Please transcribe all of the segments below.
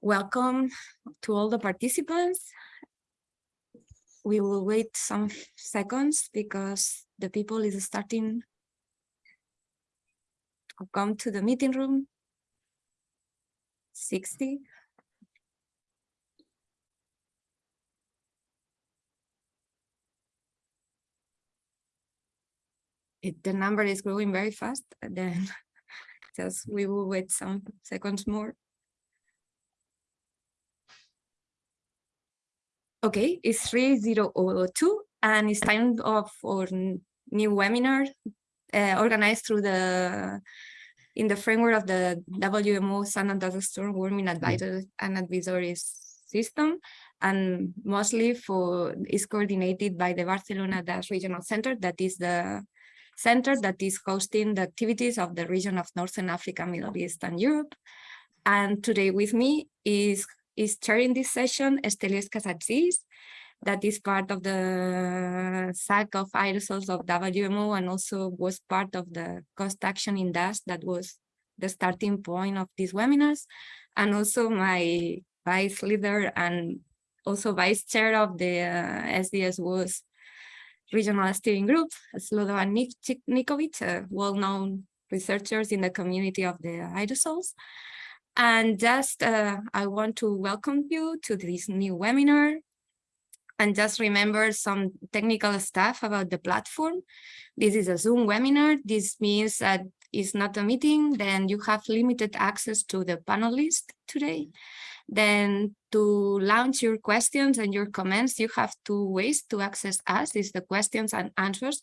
welcome to all the participants. We will wait some seconds because the people is starting to come to the meeting room. 60. It, the number is growing very fast, then just we will wait some seconds more. Okay, it's 3002 and it's time of our new webinar uh, organized through the in the framework of the WMO Sand and Dust Storm Warning Advisory and Advisory System and mostly for is coordinated by the Barcelona Dust Regional Center that is the center that is hosting the activities of the region of Northern Africa, Middle East and Europe. And today with me is is chairing this session, Stelios Kazadzis, that is part of the SAC of aerosols of WMO and also was part of the cost action in dust that was the starting point of these webinars. And also my vice leader and also vice chair of the uh, SDS-WAS regional steering group, Slobodan Nickovic, well-known researchers in the community of the aerosols. And just uh, I want to welcome you to this new webinar. And just remember some technical stuff about the platform. This is a Zoom webinar. This means that it's not a meeting, then you have limited access to the panelists today. Then to launch your questions and your comments, you have two ways to access us, is the questions and answers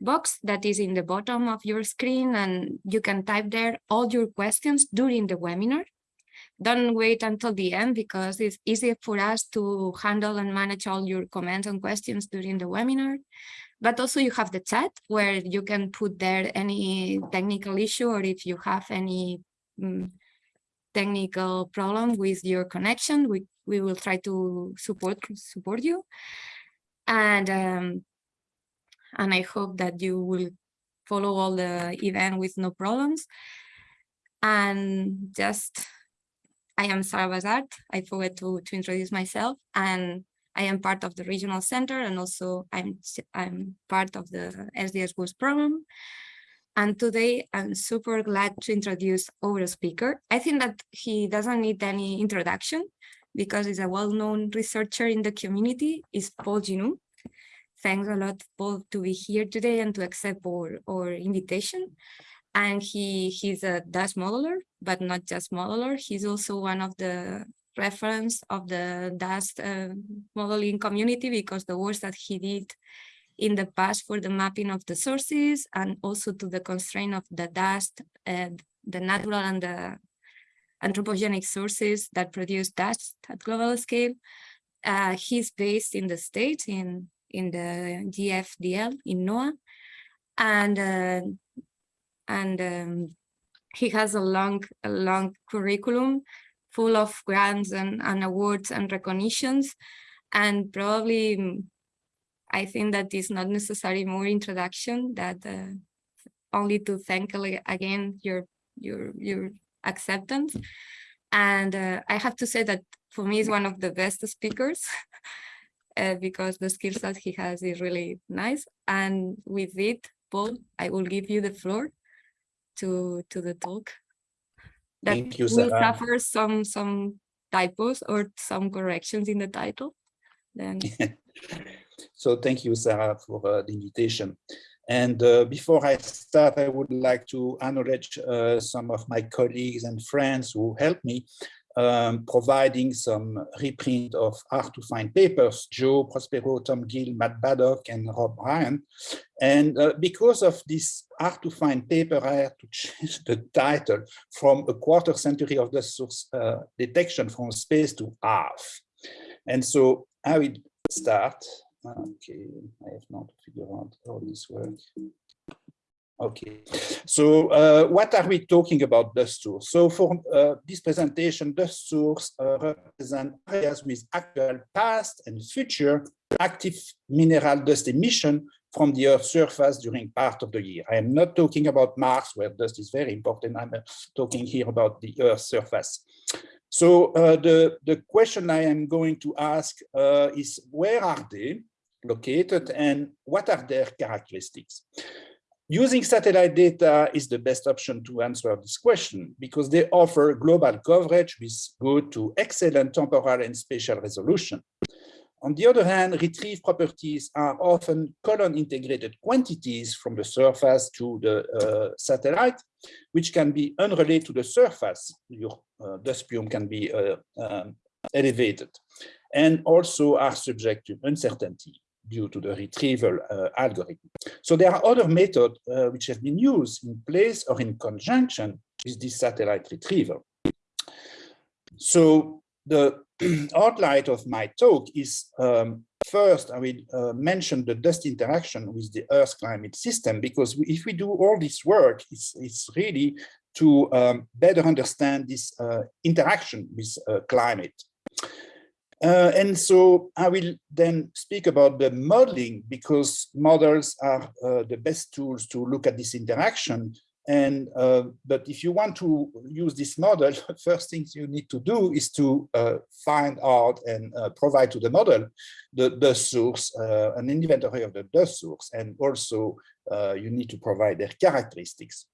box that is in the bottom of your screen and you can type there all your questions during the webinar. Don't wait until the end because it's easy for us to handle and manage all your comments and questions during the webinar. But also you have the chat where you can put there any technical issue or if you have any um, technical problem with your connection, we, we will try to support support you. And um, and I hope that you will follow all the event with no problems. And just, I am Sara Basart. I forgot to, to introduce myself and I am part of the regional center and also I'm, I'm part of the SDS Boost program. And today I'm super glad to introduce our speaker. I think that he doesn't need any introduction because he's a well-known researcher in the community, is Paul Ginoux thanks a lot, Paul, to be here today and to accept our, our invitation. And he he's a dust modeler, but not just modeler. He's also one of the reference of the dust uh, modeling community because the work that he did in the past for the mapping of the sources and also to the constraint of the dust, the natural and the anthropogenic sources that produce dust at global scale. Uh, he's based in the States, in in the GFDL in NOAA. And, uh, and um, he has a long, a long curriculum full of grants and, and awards and recognitions. And probably, mm, I think that is not necessary more introduction that uh, only to thank again your, your, your acceptance. And uh, I have to say that for me is one of the best speakers uh, because the skills that he has is really nice. And with it, Paul, I will give you the floor to to the talk. That Thank you, will suffer some some typos or some corrections in the title. Then. so thank you, Sara, for uh, the invitation. And uh, before I start, I would like to acknowledge uh, some of my colleagues and friends who helped me um, providing some reprint of hard to find papers, Joe Prospero, Tom Gill, Matt Baddock, and Rob Bryant. And uh, because of this hard to find paper, I had to change the title from a quarter century of the source uh, detection from space to half. And so I will start. Okay, I have not figured out how this works. Okay, so uh, what are we talking about dust source? So for uh, this presentation, dust source uh, represent areas with actual past and future active mineral dust emission from the Earth's surface during part of the year. I am not talking about Mars, where dust is very important. I'm uh, talking here about the Earth's surface. So uh, the, the question I am going to ask uh, is where are they located and what are their characteristics? Using satellite data is the best option to answer this question because they offer global coverage with good to excellent temporal and spatial resolution. On the other hand, retrieve properties are often column integrated quantities from the surface to the uh, satellite, which can be unrelated to the surface. Your uh, dust plume can be uh, um, elevated and also are subject to uncertainty due to the retrieval uh, algorithm. So there are other methods uh, which have been used in place or in conjunction with this satellite retrieval. So the outline of my talk is um, first I will uh, mention the dust interaction with the Earth climate system because if we do all this work, it's, it's really to um, better understand this uh, interaction with uh, climate. Uh, and so I will then speak about the modeling because models are uh, the best tools to look at this interaction. And uh, but if you want to use this model, first things you need to do is to uh, find out and uh, provide to the model the, the source, uh, an inventory of the dust source, and also you need to provide their characteristics.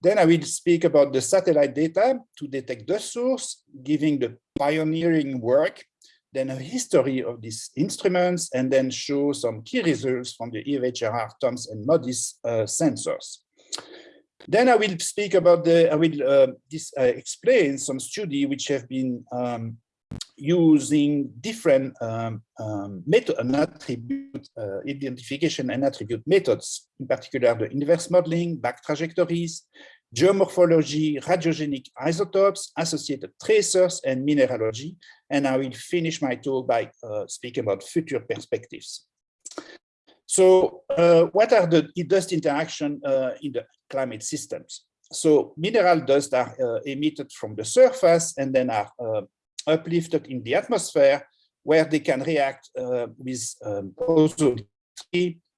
Then I will speak about the satellite data to detect the source, giving the pioneering work then a history of these instruments, and then show some key results from the AVHRR, TOMS, and MODIS uh, sensors. Then I will speak about the, I will uh, this, uh, explain some study which have been um, using different um, um, method and attribute uh, identification and attribute methods, in particular the inverse modeling, back trajectories, geomorphology, radiogenic isotopes, associated tracers, and mineralogy. And I will finish my talk by uh, speaking about future perspectives. So uh, what are the dust interaction uh, in the climate systems? So mineral dust are uh, emitted from the surface and then are uh, uplifted in the atmosphere where they can react uh, with um, ozone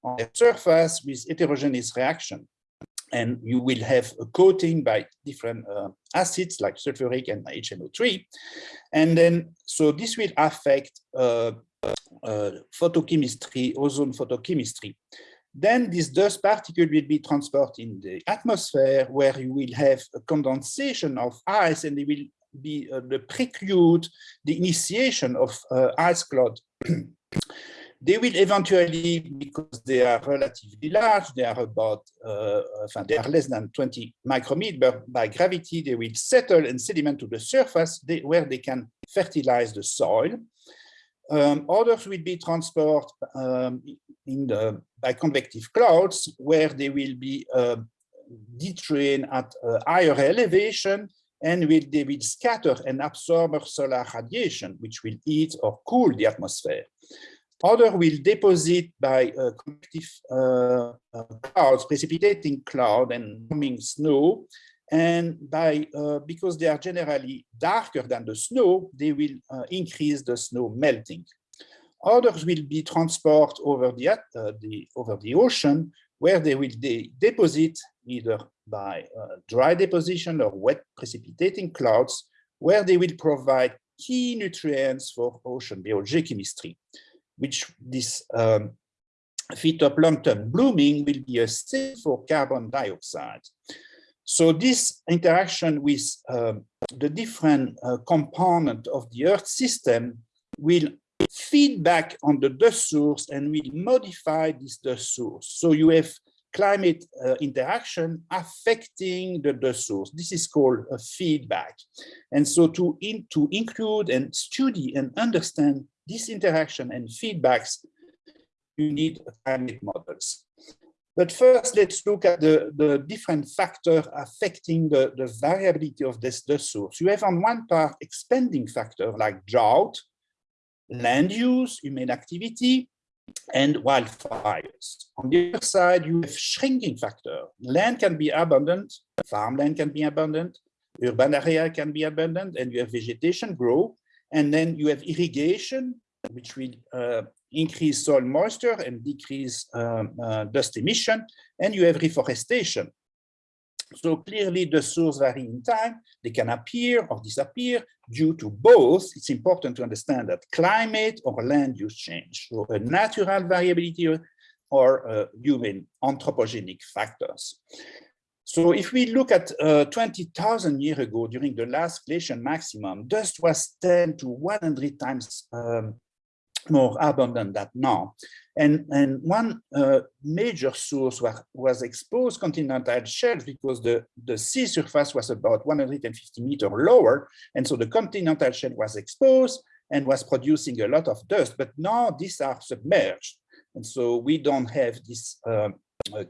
on the surface with heterogeneous reaction and you will have a coating by different uh, acids like sulfuric and HNO3. And then, so this will affect uh, uh, photochemistry, ozone photochemistry. Then this dust particle will be transported in the atmosphere where you will have a condensation of ice and it will be uh, the preclude, the initiation of uh, ice cloud. They will eventually, because they are relatively large, they are about, uh, they are less than 20 micrometers, by gravity, they will settle and sediment to the surface they, where they can fertilize the soil. Um, others will be transported um, in the, by convective clouds, where they will be uh, detrained at a higher elevation and will, they will scatter and absorb solar radiation, which will heat or cool the atmosphere. Other will deposit by uh, convective uh, uh, clouds, precipitating cloud and forming snow. And by uh, because they are generally darker than the snow, they will uh, increase the snow melting. Others will be transported over the, uh, the over the ocean, where they will de deposit either by dry deposition or wet precipitating clouds, where they will provide key nutrients for ocean biogeochemistry which this um, phytoplankton blooming will be a sink for carbon dioxide. So this interaction with um, the different uh, component of the Earth system will feed back on the dust source and will modify this dust source. So you have climate uh, interaction affecting the dust source. This is called a feedback. And so to, in, to include and study and understand this interaction and feedbacks, you need climate models. But first, let's look at the, the different factors affecting the, the variability of this dust source. You have on one part expanding factor like drought, land use, human activity, and wildfires. On the other side, you have shrinking factor. Land can be abundant, farmland can be abundant, urban area can be abundant, and you have vegetation grow. And then you have irrigation, which will uh, increase soil moisture and decrease um, uh, dust emission. And you have reforestation. So clearly the source vary in time. They can appear or disappear due to both. It's important to understand that climate or land use change, so a natural variability or uh, human anthropogenic factors. So if we look at uh, 20,000 years ago, during the last glacial maximum, dust was 10 to 100 times um, more abundant than now. And, and one uh, major source was, was exposed continental shelf because the, the sea surface was about 150 meters lower. And so the continental shelf was exposed and was producing a lot of dust, but now these are submerged. And so we don't have this uh,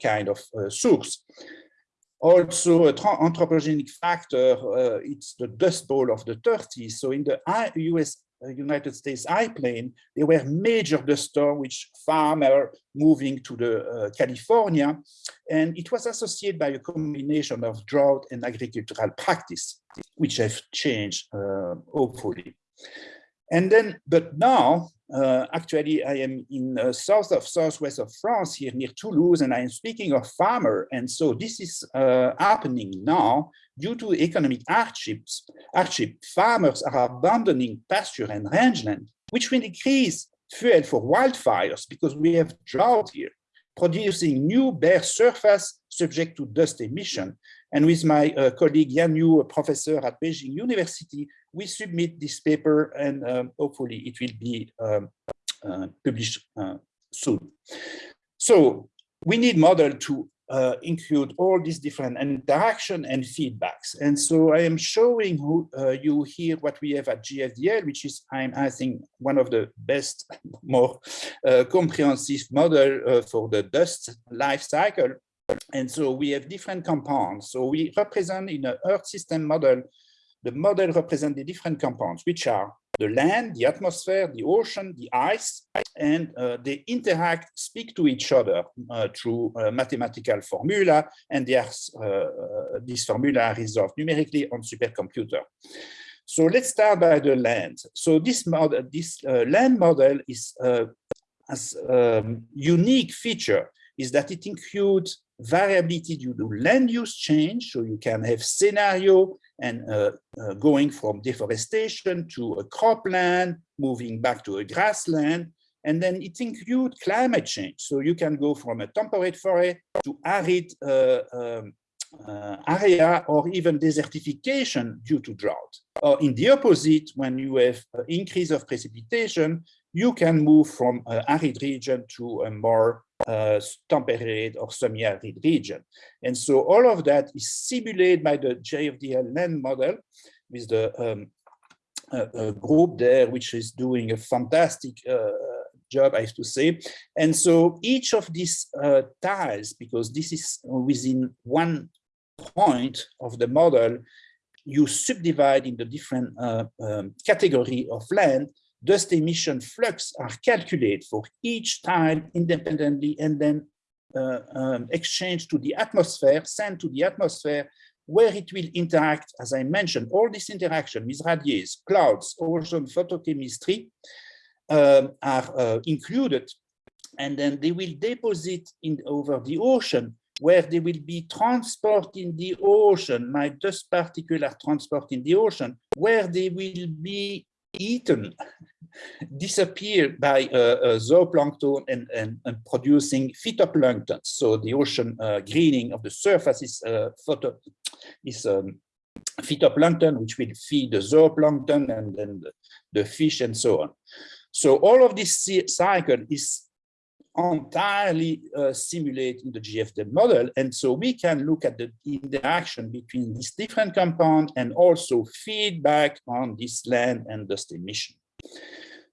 kind of uh, source. Also, an anthropogenic factor, uh, it's the Dust Bowl of the 30s. So in the US uh, United States high plain, there were major dust storms which farmer moving to the uh, California, and it was associated by a combination of drought and agricultural practice, which have changed, uh, hopefully. And then, but now, uh, actually, I am in uh, south of southwest of France here near Toulouse, and I am speaking of farmer. And so this is uh, happening now due to economic hardships. Hardship, farmers are abandoning pasture and rangeland, which will increase fuel for wildfires because we have drought here, producing new bare surface subject to dust emission. And with my uh, colleague Yan Yu, a professor at Beijing University, we submit this paper and um, hopefully it will be um, uh, published uh, soon. So we need model to uh, include all these different interaction and feedbacks. And so I am showing who, uh, you here what we have at GFDL, which is, I'm, I think, one of the best, more uh, comprehensive model uh, for the dust life cycle. And so we have different compounds. So we represent in an Earth system model the model represents the different compounds, which are the land, the atmosphere, the ocean, the ice, and uh, they interact, speak to each other uh, through uh, mathematical formula, and are, uh, uh, these formula are resolved numerically on supercomputer. So let's start by the land. So this model, this land model is as um, unique feature is that it includes variability due to land use change. So you can have scenario and uh, uh, going from deforestation to a cropland, moving back to a grassland, and then it includes climate change. So you can go from a temperate forest to arid uh, um, uh, area or even desertification due to drought. Or in the opposite, when you have increase of precipitation, you can move from an arid region to a more uh, temperate or semi-arid region. And so all of that is simulated by the GFDL land model with the um, group there, which is doing a fantastic uh, job, I have to say. And so each of these uh, tiles, because this is within one point of the model, you subdivide in the different uh, um, category of land, dust emission flux are calculated for each tile independently and then uh, um, exchanged to the atmosphere, sent to the atmosphere, where it will interact, as I mentioned, all this interaction with radiates, clouds, ocean photochemistry um, are uh, included, and then they will deposit in over the ocean where they will be transported in the ocean, my dust particle are transported in the ocean, where they will be eaten, disappear by zooplankton and, and, and, producing phytoplankton. So the ocean uh, greening of the surface is, uh, photo, is um, phytoplankton, which will feed the zooplankton and then the, the fish and so on. So all of this cycle is entirely uh, simulate in the GFD model. And so we can look at the interaction between these different compounds and also feedback on this land and dust emission.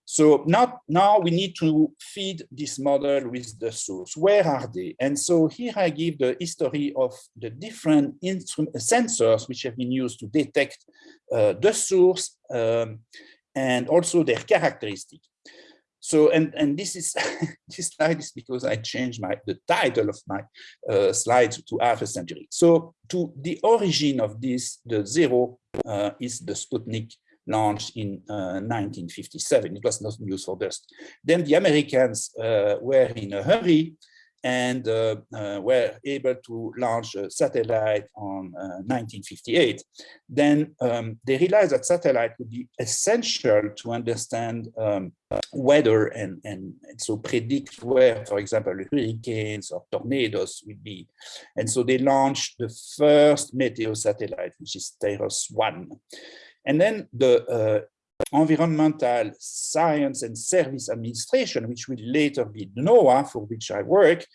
So now, now we need to feed this model with the source. Where are they? And so here I give the history of the different sensors which have been used to detect uh, the source um, and also their characteristics. So, and, and this is this slide is because I changed my the title of my uh, slide to half a century. So to the origin of this, the zero uh, is the Sputnik launch in uh, 1957. It was not used for dust. Then the Americans uh, were in a hurry and uh, uh, were able to launch a satellite on 1958. Then um, they realized that satellite would be essential to understand um, weather and, and, and, so predict where, for example, hurricanes or tornadoes would be. And so they launched the first meteo satellite, which is TIROS-1. And then the uh, Environmental Science and Service Administration, which will later be NOAA, for which I work,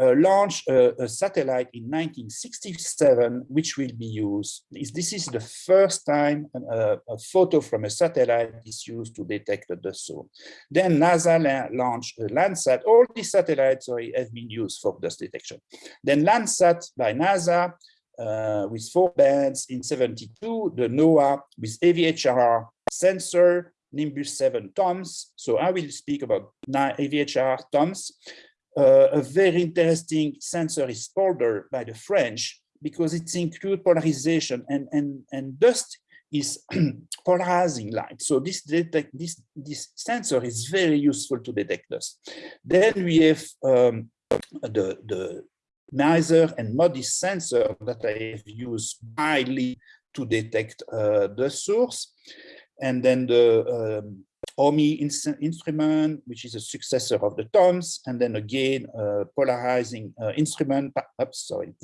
uh, launched a, a, satellite in 1967, which will be used. This, this is the first time uh, a photo from a satellite is used to detect the dust zone. Then NASA la launched a Landsat. All these satellites sorry, have been used for dust detection. Then Landsat by NASA uh, with four bands in 72, the NOAA with AVHRR sensor, Nimbus 7 TOMS. So I will speak about AVHRR TOMS. Uh, a very interesting sensor is Polder by the French because it includes polarization and, and, and dust is polarizing light. So this, detect, this, this sensor is very useful to detect dust. Then we have um, the, the MISR and MODIS sensor that I have used widely to detect uh, the source. And then the um, OMI instrument, which is a successor of the TOMS, and then again, a polarizing uh, instrument, oops, sorry,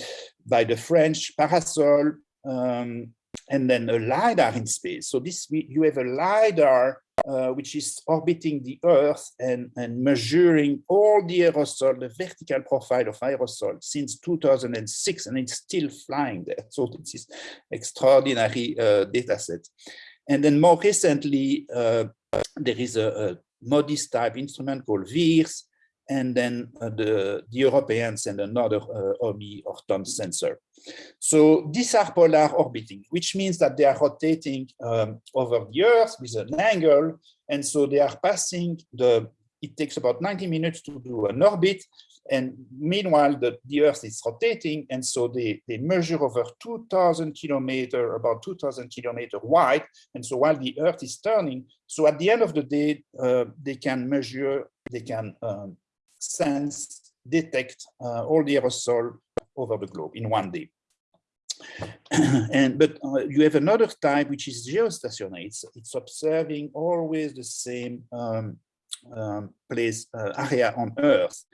by the French Parasol, um, and then a LiDAR in space. So this, you have a LiDAR uh, which is orbiting the Earth and, and measuring all the aerosol, the vertical profile of aerosol since 2006, and it's still flying there. So this is extraordinary uh, data set. And then more recently, uh, there is a, a MODIS type instrument called VIIRS, and then uh, the, the Europeans and another uh, OMI or TOM sensor. So these are polar orbiting, which means that they are rotating um, over the Earth with an angle, and so they are passing the, it takes about 90 minutes to do an orbit, and meanwhile, the, the Earth is rotating, and so they, they measure over 2,000 kilometer, about 2,000 kilometer wide. And so while the Earth is turning, so at the end of the day, uh, they can measure, they can um, sense, detect uh, all the aerosol over the globe in one day. and but uh, you have another type which is geostationary. It's, it's observing always the same um, um, place uh, area on Earth.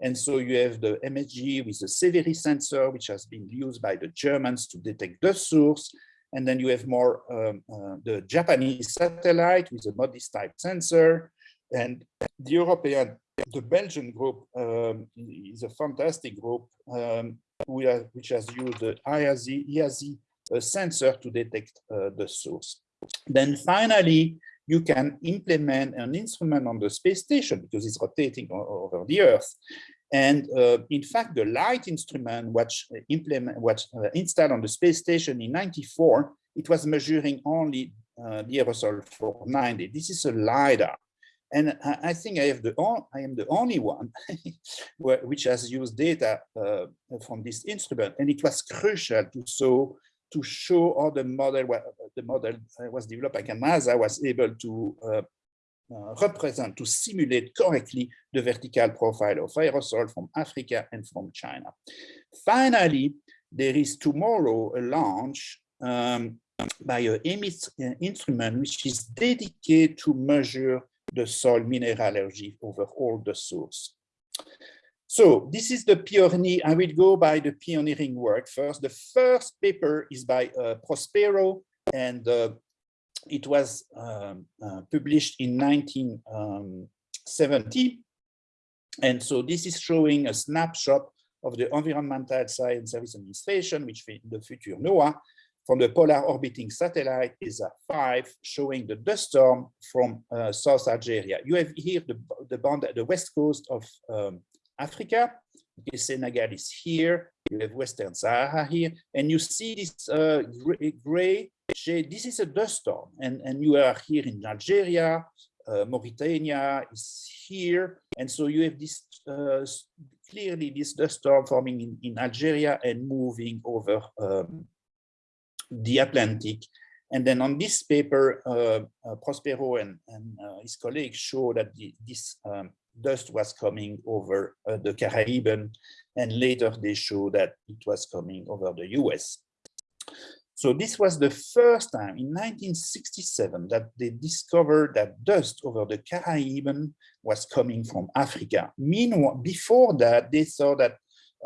And so you have the MSG with the SEVIRI sensor, which has been used by the Germans to detect the source. And then you have more um, uh, the Japanese satellite with a MODIS type sensor. And the European, the Belgian group um, is a fantastic group um, which has used the IASI, IASI uh, sensor to detect uh, the source. Then finally, you can implement an instrument on the space station because it's rotating over the Earth. And uh, in fact, the LITE instrument, which uh, implement, which uh, installed on the space station in 94, it was measuring only uh, the aerosol for 90. This is a LiDAR. And I, think I have the I am the only one which has used data uh, from this instrument, and it was crucial to show to show how the model the model uh, was developed by NASA was able to uh, uh, represent, to simulate correctly the vertical profile of aerosol from Africa and from China. Finally, there is tomorrow a launch um, by an uh, instrument which is dedicated to measure the soil mineralogy over all the source. So this is the pioneer. I will go by the pioneering work first. The first paper is by uh, Prospero, and uh, it was um, uh, published in 1970. And so this is showing a snapshot of the Environmental Science Service Administration, which in the future NOAA, from the polar orbiting satellite is a 5 showing the dust storm from uh, South Algeria. You have here the, the, band, the west coast of um, Africa. Okay, Senegal is here. You have Western Sahara here, and you see this uh, gray shade. This is a dust storm, and and you are here in Algeria. Uh, Mauritania is here, and so you have this uh, clearly this dust storm forming in, in Algeria and moving over um, the Atlantic. And then on this paper, uh, uh, Prospero and, and uh, his colleagues show that the, this um, dust was coming over uh, the Caribbean, and later they showed that it was coming over the US. So this was the first time in 1967 that they discovered that dust over the Caribbean was coming from Africa. Meanwhile, before that, they saw that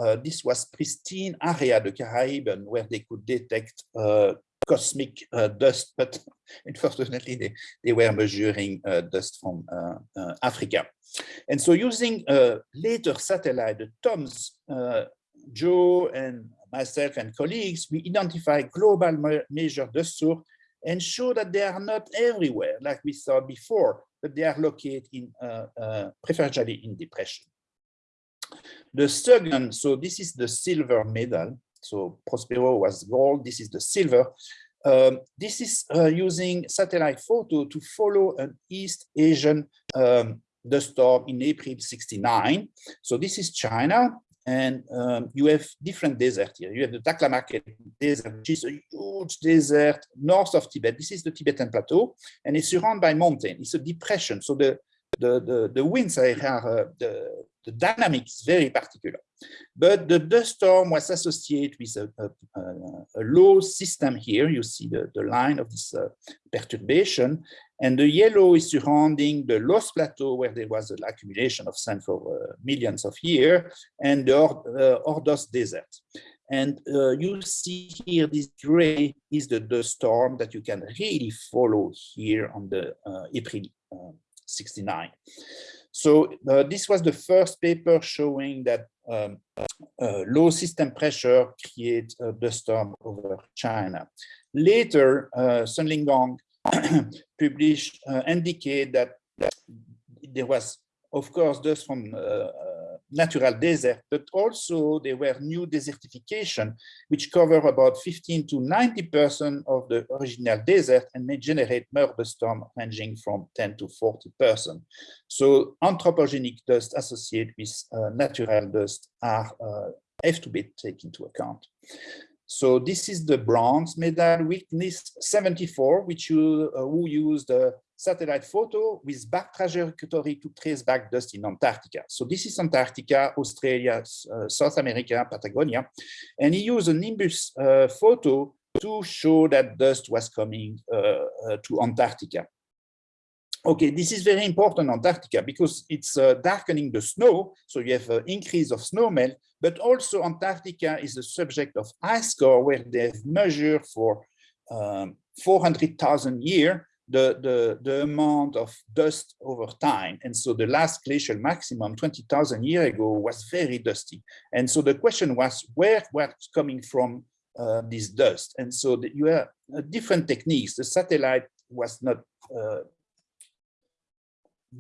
uh, this was pristine area, the Caribbean, where they could detect uh, cosmic uh, dust, but unfortunately they, they were measuring uh, dust from uh, Africa. And so using a later satellite, the TOMS, Joe and myself and colleagues, we identify global major dust source and show that they are not everywhere, like we saw before, but they are located in uh, uh, preferentially in depression. The second, so this is the silver medal. So Prospero was gold, this is the silver. Um, this is uh, using satellite photo to follow an East Asian um, dust storm in April 69. So this is China, and um, you have different deserts here. You have the Taklamakan Desert, which is a huge desert north of Tibet. This is the Tibetan Plateau, and it's surrounded by mountain. It's a depression, so the the the, the winds are uh, the the dynamic is very particular. But the dust storm was associated with a, a, a, low system here. You see the, the line of this uh, perturbation. And the yellow is surrounding the Loess Plateau, where there was an accumulation of sand for uh, millions of years, and the uh, Ordos Desert. And uh, you see here, this gray is the dust storm that you can really follow here on the uh, April uh, 69. So uh, this was the first paper showing that um, uh, low system pressure creates a dust storm over China. Later, uh, Sun Linggong published uh, indicate that there was, of course, dust from uh, natural desert, but also there were new desertification, which cover about 15 to 90% of the original desert and may generate murder storm ranging from 10 to 40%. So anthropogenic dust associated with uh, natural dust are uh, have to be taken into account. So this is the bronze medal witness 74, which you uh, who used uh, satellite photo with back trajectory to trace back dust in Antarctica. So this is Antarctica, Australia, uh, South America, Patagonia. And he used a Nimbus uh, photo to show that dust was coming uh, uh to Antarctica. Okay, this is very important Antarctica because it's uh, darkening the snow. So you have an increase of snow melt, but also Antarctica is the subject of ice core where they've measured for um, 400,000 years the, the, the amount of dust over time. And so the last glacial maximum 20,000 years ago was very dusty. And so the question was where was coming from uh, this dust? And so the, you have uh, different techniques. The satellite was not uh,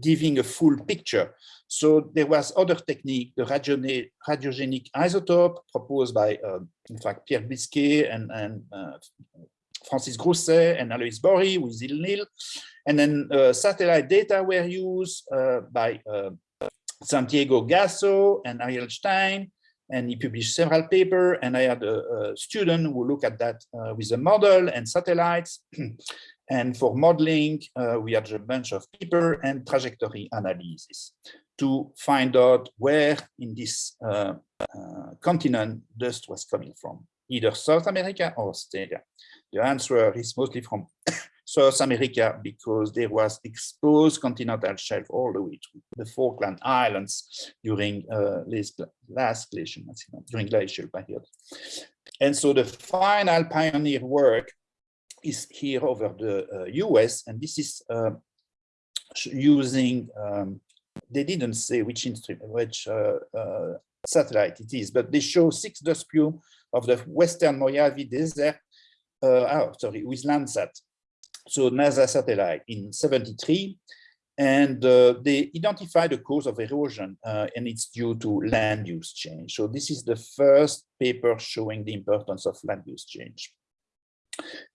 giving a full picture. So there was other technique, the radiogenic isotope proposed by, uh, in fact, Pierre Biscaye and, and uh, Francis Grousset and Aloys Bory with ILNIL. And then uh, satellite data were used uh, by uh, Santiago Gasso and Ariel Stein, and he published several papers. And I had a, a student who looked at that uh, with a model and satellites. and for modeling, uh, we had a bunch of paper and trajectory analysis to find out where in this continent dust was coming from, either South America or Australia. The answer is mostly from South America because there was exposed continental shelf all the way to the Falkland Islands during uh, last glacial during glacial period. And so the final pioneer work is here over the uh, US, and this is uh, using, um, they didn't say which instrument, which uh, uh, satellite it is, but they show six dust plume of the Western Mojave Desert uh, oh, sorry, with Landsat, so NASA satellite in 73, and uh, they identify the cause of erosion, uh, and it's due to land use change. So this is the first paper showing the importance of land use change.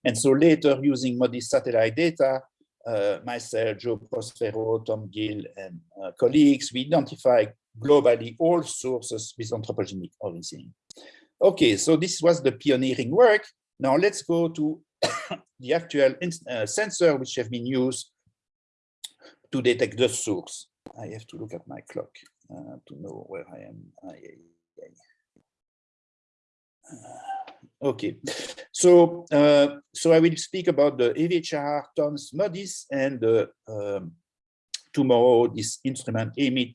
And so later, using MODIS satellite data, uh, myself, Joe Prospero, Tom Gill, and uh, colleagues, we identify globally all sources with anthropogenic origin. Okay, so this was the pioneering work. Now let's go to the actual uh, sensor which have been used to detect the source. I have to look at my clock uh, to know where I am. Uh, okay, so uh, so I will speak about the AVHRR TOMS MODIS and um, tomorrow this instrument EMIT,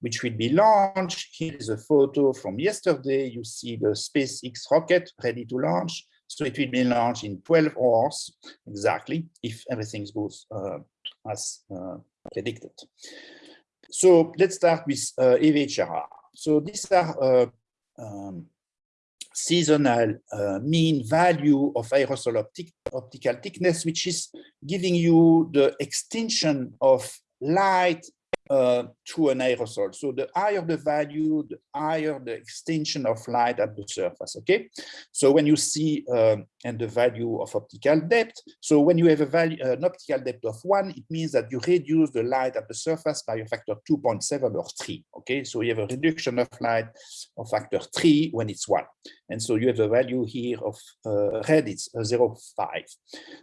which will be launched. Here is a photo from yesterday. You see the SpaceX rocket ready to launch. So it will be launched in 12 hours exactly if everything goes uh, as uh, predicted. So let's start with uh. So these are uh, um, seasonal uh, mean value of aerosol optic, optical thickness, which is giving you the extinction of light uh, to an aerosol. So the higher the value, the higher the extension of light at the surface, okay? So when you see, um, and the value of optical depth, so when you have a value, an optical depth of one, it means that you reduce the light at the surface by a factor 2.7 or three, okay? So you have a reduction of light of factor three when it's one. And so you have a value here of uh, red, it's uh, 0.5.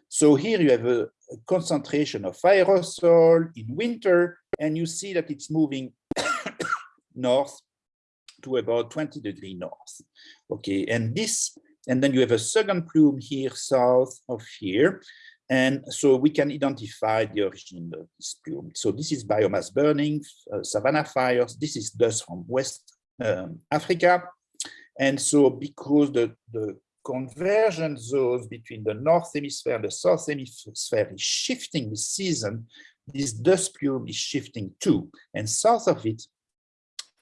So here you have a concentration of aerosol in winter, and you see that it's moving north to about 20 degree north. Okay, and this, and then you have a second plume here south of here. And so we can identify the origin of this plume. So this is biomass burning, uh, savanna fires. This is dust from West um, Africa. And so because the, the convergence zones between the North Hemisphere and the South Hemisphere is shifting this season, this dust plume is shifting too. And south of it,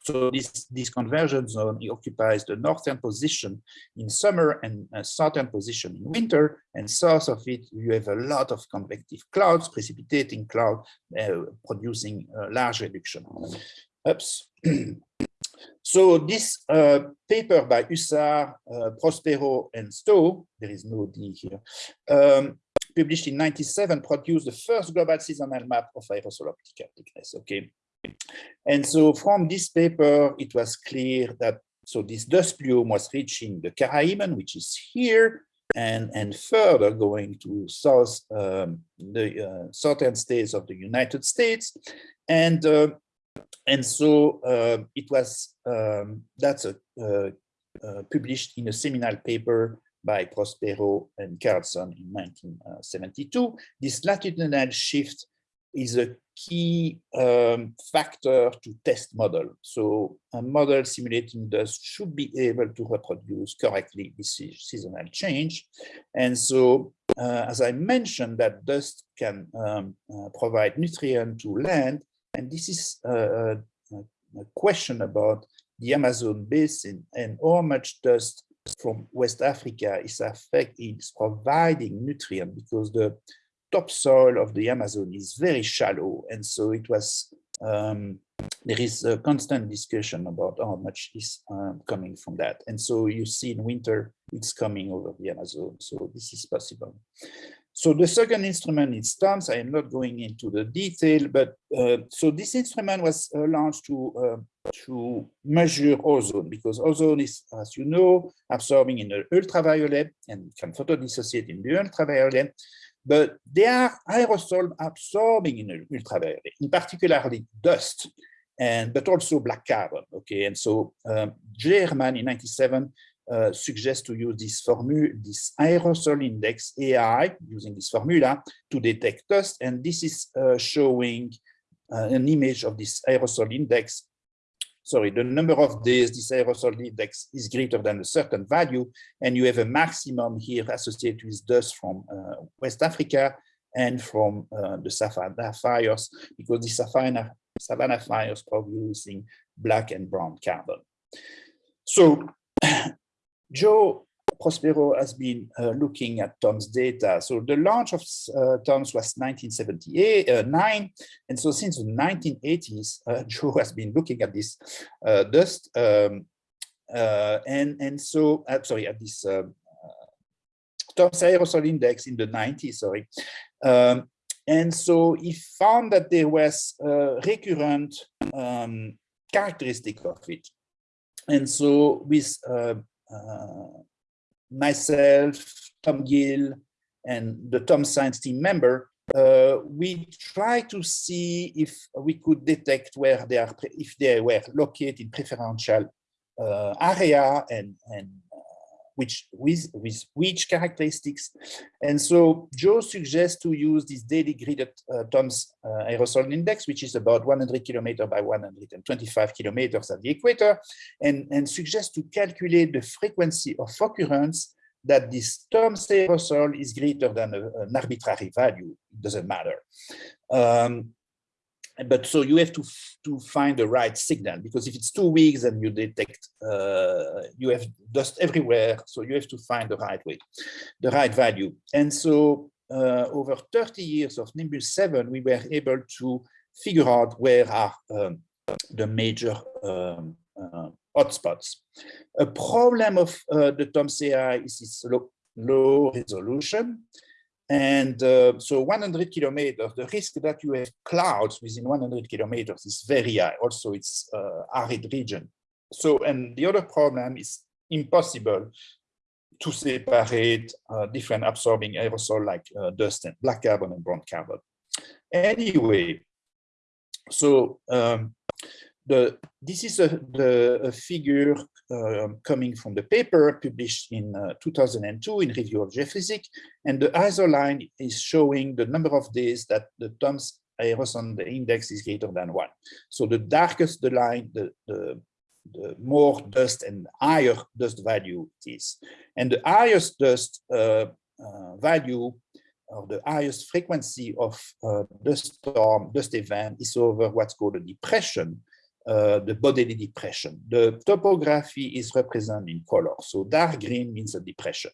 so this, this convergence zone occupies the northern position in summer and a southern position in winter. And south of it, you have a lot of convective clouds, precipitating cloud, uh, producing a large reduction. Oops. so this uh, paper by Husar, uh, Prospero, and Stowe, there is no D here, um, published in 97, produced the first global seasonal map of aerosol optical thickness, okay? And so from this paper, it was clear that, so this dust plume was reaching the Caribbean, which is here, and, and further going to south, um, the uh, southern states of the United States. And, uh, and so uh, it was, um, that's a, uh, uh, published in a seminal paper by Prospero and Carlson in 1972. This latitudinal shift is a key um, factor to test model. So a model simulating dust should be able to reproduce correctly this seasonal change. And so, uh, as I mentioned, that dust can um, uh, provide nutrient to land. And this is a, a, a question about the Amazon basin and how much dust from West Africa is affected, is providing nutrient because the topsoil of the Amazon is very shallow. And so it was, um, there is a constant discussion about how much is um, coming from that. And so you see in winter, it's coming over the Amazon. So this is possible. So the second instrument is TOMS. I am not going into the detail, but uh, so this instrument was uh, launched to uh, to measure ozone because ozone is, as you know, absorbing in the ultraviolet and can photodissociate in the ultraviolet. But they are aerosol absorbing in the ultraviolet, in particularly dust, and but also black carbon. Okay, and so um, Herman in 97 uh, suggest to use this formula, this aerosol index AI, using this formula to detect dust. And this is uh, showing uh, an image of this aerosol index. Sorry, the number of days this aerosol index is greater than a certain value. And you have a maximum here associated with dust from uh, West Africa and from uh, the Savannah fires, because the Savannah, Savannah fires producing black and brown carbon. So Joe Prospero has been uh, looking at TOMS data. So the launch of uh, TOMS was 1978, uh, nine, and so since the 1980s, uh, Joe has been looking at this uh, dust, um, uh, and and so sorry at this TOMS aerosol index in the 90s. Sorry, um, and so he found that there was a recurrent um, characteristic of it, and so with uh, myself, Tom Gill, and the TOMS Science team member, uh, we try to see if we could detect where they are, if they were located in preferential uh, area and, and uh, which with, with which characteristics. And so Joe suggests to use this daily gridded uh, TOMS uh, aerosol index, which is about 100 kilometers by 125 kilometers at the equator, and, and suggests to calculate the frequency of occurrence that this TOMS aerosol is greater than a, an arbitrary value, it doesn't matter. Um, but so you have to to find the right signal because if it's two weeks and you detect uh, you have dust everywhere so you have to find the right way the right value. And so uh, over 30 years of nimbus 7 we were able to figure out where are um, the major um, uh, hotspots. A problem of uh, the tomsi is its low, low resolution and uh, so 100 kilometers, the risk that you have clouds within 100 kilometers is very high. Also, it's uh, arid region. So, and the other problem is impossible to separate uh, different absorbing aerosol like uh, dust and black carbon and brown carbon. Anyway, so um, the, this is a, the, a figure coming from the paper published in uh, 2002 in Review of Geophysics, and the ISO line is showing the number of days that the TOMS aerosol the index is greater than one. So the darkest the line, the, the, the more dust and higher dust value it is. And the highest dust uh, uh value or the highest frequency of uh, the storm, dust event is over what's called a depression, uh, the Bodélé depression. The topography is represented in color. So dark green means a depression.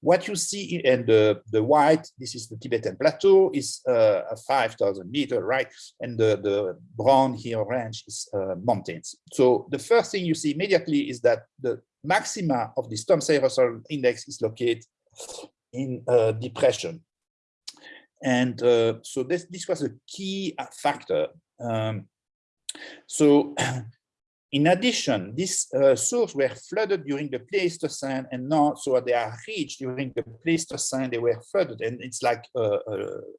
What you see in the, the white, this is the Tibetan plateau, is uh, a 5,000 meter, right? And the, the brown here orange is uh, mountains. So the first thing you see immediately is that the maxima of the TOMS aerosol index is located in uh, depression. And uh, so this, this was a key factor um, so in addition, these uh, sources were flooded during the Pleistocene and now, so they are rich during the Pleistocene, they were flooded and it's like a, a,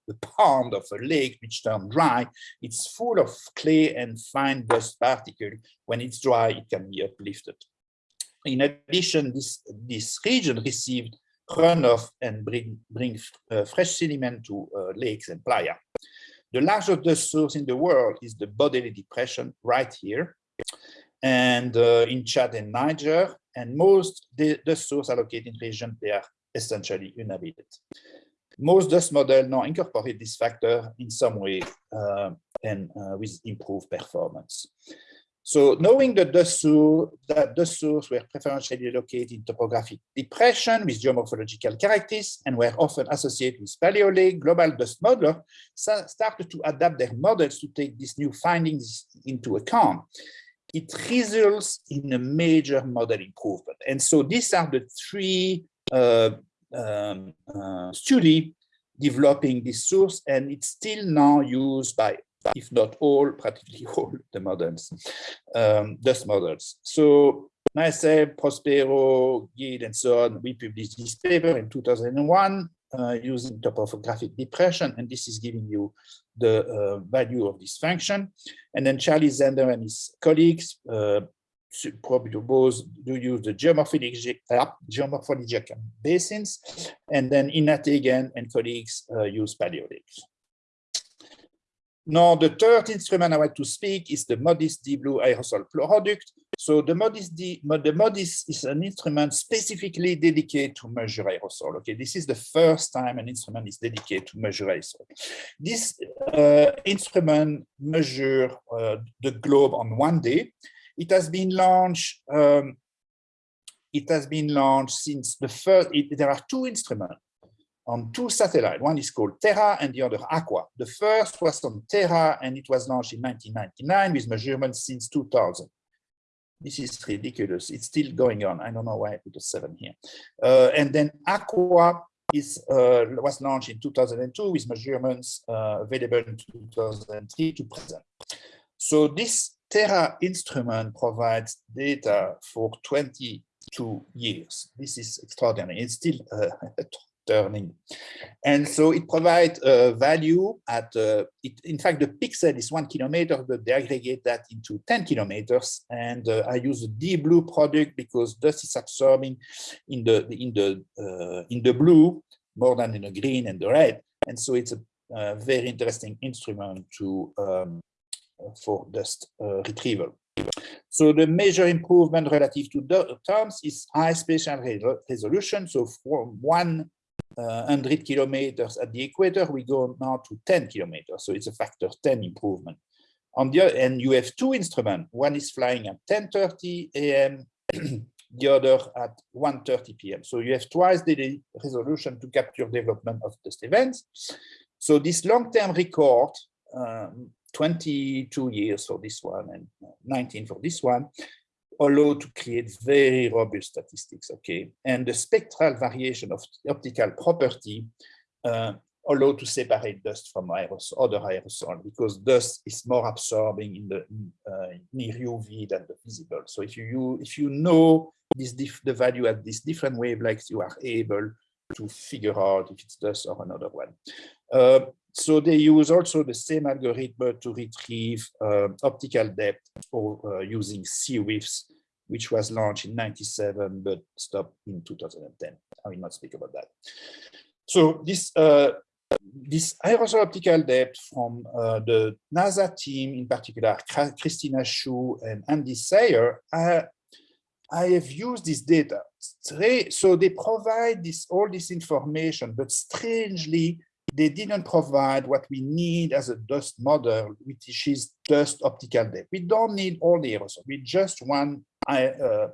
a, pond of a lake which turned dry. It's full of clay and fine dust particles. When it's dry, it can be uplifted. In addition, this, this region received runoff and bring, bring uh, fresh sediment to uh, lakes and playa. The largest dust source in the world is the Bodélé Depression right here, and uh, in Chad and Niger, and most the dust sources are located in regions they are essentially uninhabited. Most dust models now incorporate this factor in some way uh, and uh, with improved performance. So knowing that the source, that the source were preferentially located in topographic depression with geomorphological characteristics and were often associated with Paleolake, global dust modeler started to adapt their models to take these new findings into account. It results in a major model improvement. And so these are the three uh, um, uh, study developing this source, and it's still now used by if not all, practically all the models, um, dust models. So myself, Prospero, Gil, and so on, we published this paper in 2001 uh, using topographic depression, and this is giving you the uh, value of this function. And then Charlie Zender and his colleagues uh, probably both do use the geomorphological, uh, geomorphological basins, and then Ina Tegen and colleagues uh, use paleolakes. Now, the third instrument I want to speak is the MODIS Deep Blue aerosol product. So the MODIS D, the MODIS is an instrument specifically dedicated to measure aerosol. Okay, this is the first time an instrument is dedicated to measure aerosol. This uh, instrument measure uh, the globe on one day. It has been launched. Um, it has been launched since the first. It, there are two instruments on two satellites. One is called Terra and the other Aqua. The first was on Terra and it was launched in 1999 with measurements since 2000. This is ridiculous. It's still going on. I don't know why I put a seven here. Uh, and then Aqua is uh, was launched in 2002 with measurements uh, available in 2003 to present. So this Terra instrument provides data for 22 years. This is extraordinary. It's still uh, turning. And so it provides a value at, uh, it, in fact, the pixel is one kilometer, but they aggregate that into 10 kilometers. And uh, I use the Deep Blue product because dust is absorbing in the, in the, uh, in the blue more than in the green and the red. And so it's a, a very interesting instrument to um, for dust uh, retrieval. So the major improvement relative to the TOMS is high spatial resolution. So from one 100 kilometers at the equator, we go now to 10 kilometers. So it's a factor 10 improvement. On the other, and you have two instruments. One is flying at 10:30 a.m. the other at 1:30 p.m. So you have twice the resolution to capture development of test events. So this long-term record, um, 22 years for this one and 19 for this one, allow to create very robust statistics, okay? And the spectral variation of optical property uh, allow to separate dust from aerosol, other aerosol because dust is more absorbing in the uh, near UV than the visible. So if you if you know this the value at these different wavelengths, you are able to figure out if it's dust or another one. Uh, so they use also the same algorithm to retrieve uh, optical depth or uh, using SeaWiFS, which was launched in 97 but stopped in 2010. I will not speak about that. So this uh, this aerosol optical depth from uh, the NASA team, in particular Christina Hsu and Andy Sayer, I, I have used this data. So they provide this all this information, but strangely, they didn't provide what we need as a dust model, which is dust optical depth. We don't need all the aerosol. We just want uh,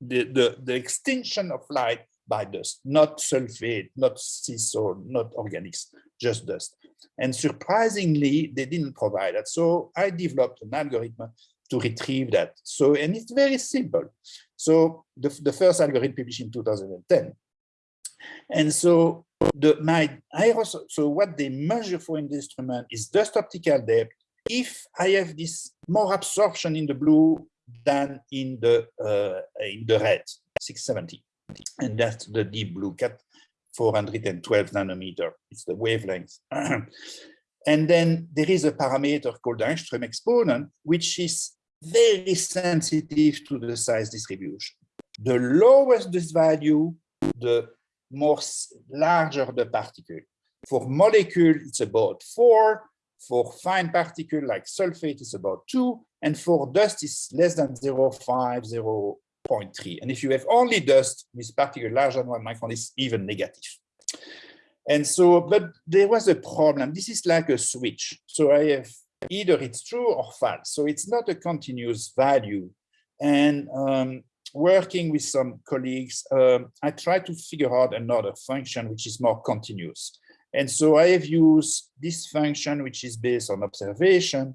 the, the, the extinction of light by dust, not sulfate, not sea salt, not organics, just dust. And surprisingly, they didn't provide that. So I developed an algorithm to retrieve that. So, and it's very simple. So the, the first algorithm published in 2010. And so the my aerosol, so what they measure for in the instrument is dust optical depth. If I have this more absorption in the blue than in the uh, in the red, 670, and that's the deep blue cat 412 nanometer. It's the wavelength. and then there is a parameter called the exponent, which is very sensitive to the size distribution. The lowest this value, the more larger the particle. For molecule, it's about four. For fine particle like sulfate, it's about two. And for dust, it's less than 0.5, 0.3. And if you have only dust with particle larger than one micron, it's even negative. And so, but there was a problem. This is like a switch. So I have either it's true or false. So it's not a continuous value. And um, working with some colleagues, um, I try to figure out another function which is more continuous. And so I have used this function, which is based on observation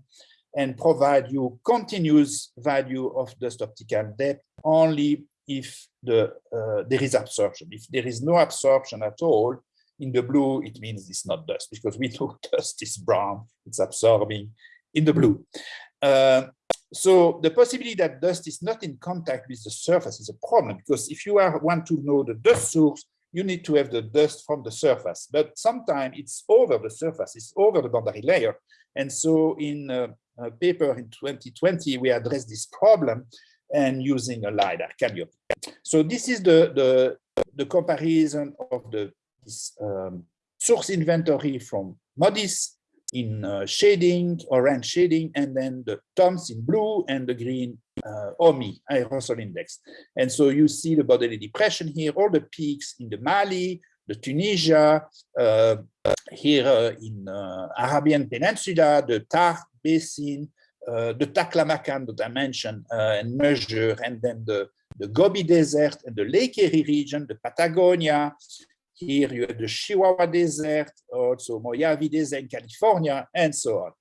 and provide you continuous value of dust optical depth only if the uh, there is absorption. If there is no absorption at all, in the blue, it means it's not dust because we know dust is brown, it's absorbing in the blue. Uh, so the possibility that dust is not in contact with the surface is a problem because if you are, want to know the dust source, you need to have the dust from the surface. But sometimes it's over the surface, it's over the boundary layer. And so in a, a paper in 2020, we addressed this problem and using a LiDAR, CALIPSO. So this is the, the, the comparison of the this, um, source inventory from MODIS in uh, shading, orange shading, and then the TOMS in blue and the green uh, OMI, aerosol index. And so you see the Bodélé depression here, all the peaks in the Mali, the Tunisia, uh, here uh, in uh, Arabian Peninsula, the Tar Basin, uh, the Taklamakan that I mentioned and measure, and then the, the Gobi Desert and the Lake Eyre region, the Patagonia, here you have the Chihuahua Desert, also Mojave Desert in California, and so on.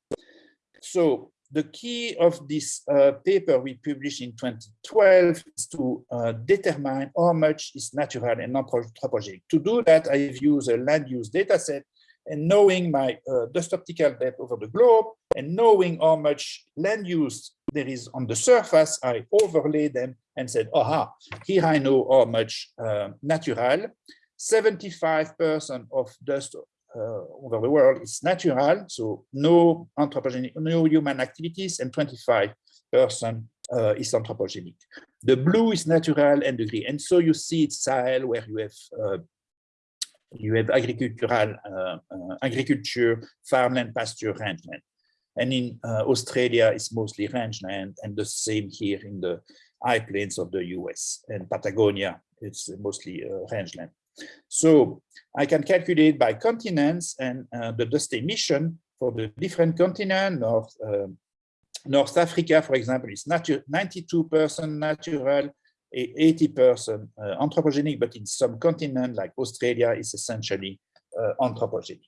So the key of this uh, paper we published in 2012 is to uh, determine how much is natural and non-anthropogenic. To do that, I've used a land use dataset and knowing my uh, dust optical depth over the globe and knowing how much land use there is on the surface, I overlay them and said, aha, here I know how much uh, natural 75% of dust uh, over the world is natural, so no anthropogenic, no human activities, and 25% uh, is anthropogenic. The blue is natural and the green, and so you see it's Sahel where you have uh, you have agricultural uh, uh, agriculture, farmland, pasture, rangeland. And in uh, Australia, it's mostly rangeland, and the same here in the high plains of the US and Patagonia, it's mostly rangeland. So I can calculate by continents and uh, the dust emission for the different continents. North, uh, North Africa, for example, is 92% natural, 80% uh, anthropogenic, but in some continents like Australia, is essentially uh, anthropogenic.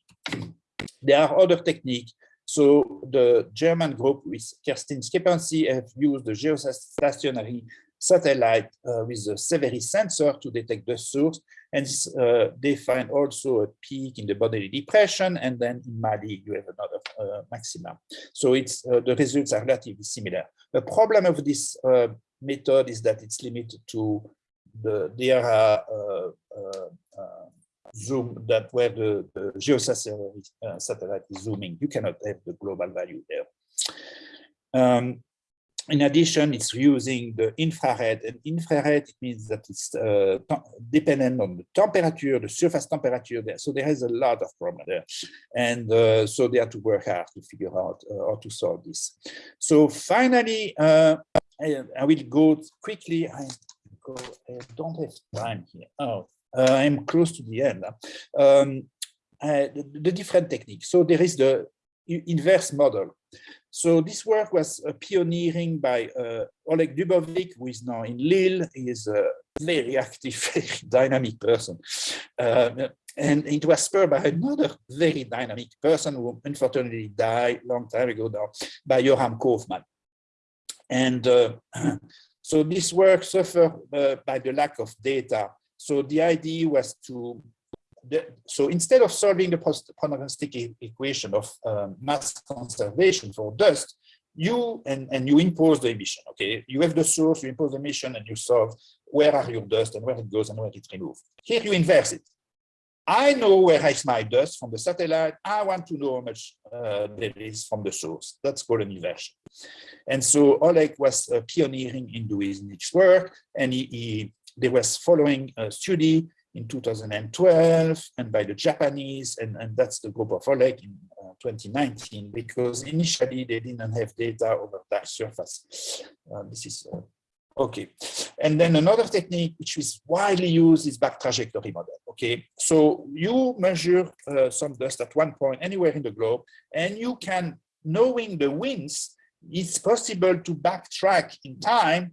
There are other techniques. So the German group with Kerstin Schepanski have used the geostationary satellite uh, with a SEVIRI sensor to detect the source. And uh, they find also a peak in the Bodélé depression. And then in Mali, you have another uh, maximum. So it's uh, the results are relatively similar. The problem of this uh, method is that it's limited to the DRA uh, zoom that where the, the geostationary satellite is zooming. You cannot have the global value there. Um, in addition, it's using the infrared, and infrared it means that it's uh, dependent on the temperature, the surface temperature there. So there is a lot of problem there, and uh, so they have to work hard to figure out uh, how to solve this. So finally, uh, I, I, will go quickly. I, go, I, don't have time here. Oh, uh, I'm close to the end. Um, the, the different techniques. So there is the inverse model. So this work was uh, pioneering by uh, Oleg Dubovik, who is now in Lille. He is a very active, very dynamic person. Uh, and it was spurred by another very dynamic person who unfortunately died a long time ago now, by Yoram Kaufman. And uh, so this work suffered uh, by the lack of data. So the idea was to the, so instead of solving the prognostic equation of um, mass conservation for dust, you and, and you impose the emission, okay? You have the source, you impose the emission and you solve where are your dust and where it goes and where it's removed. Here you inverse it. I know where is my dust from the satellite. I want to know how much uh, there is from the source. That's called an inversion. And so Oleg was uh, pioneering in doing this work and he, he, there was following a study in 2012 and by the Japanese, and, and that's the group of Oleg in uh, 2019, because initially they didn't have data over that surface. Uh, this is uh, okay. And then another technique which is widely used is back trajectory model. Okay, so you measure uh, some dust at one point anywhere in the globe, and you can, knowing the winds, it's possible to backtrack in time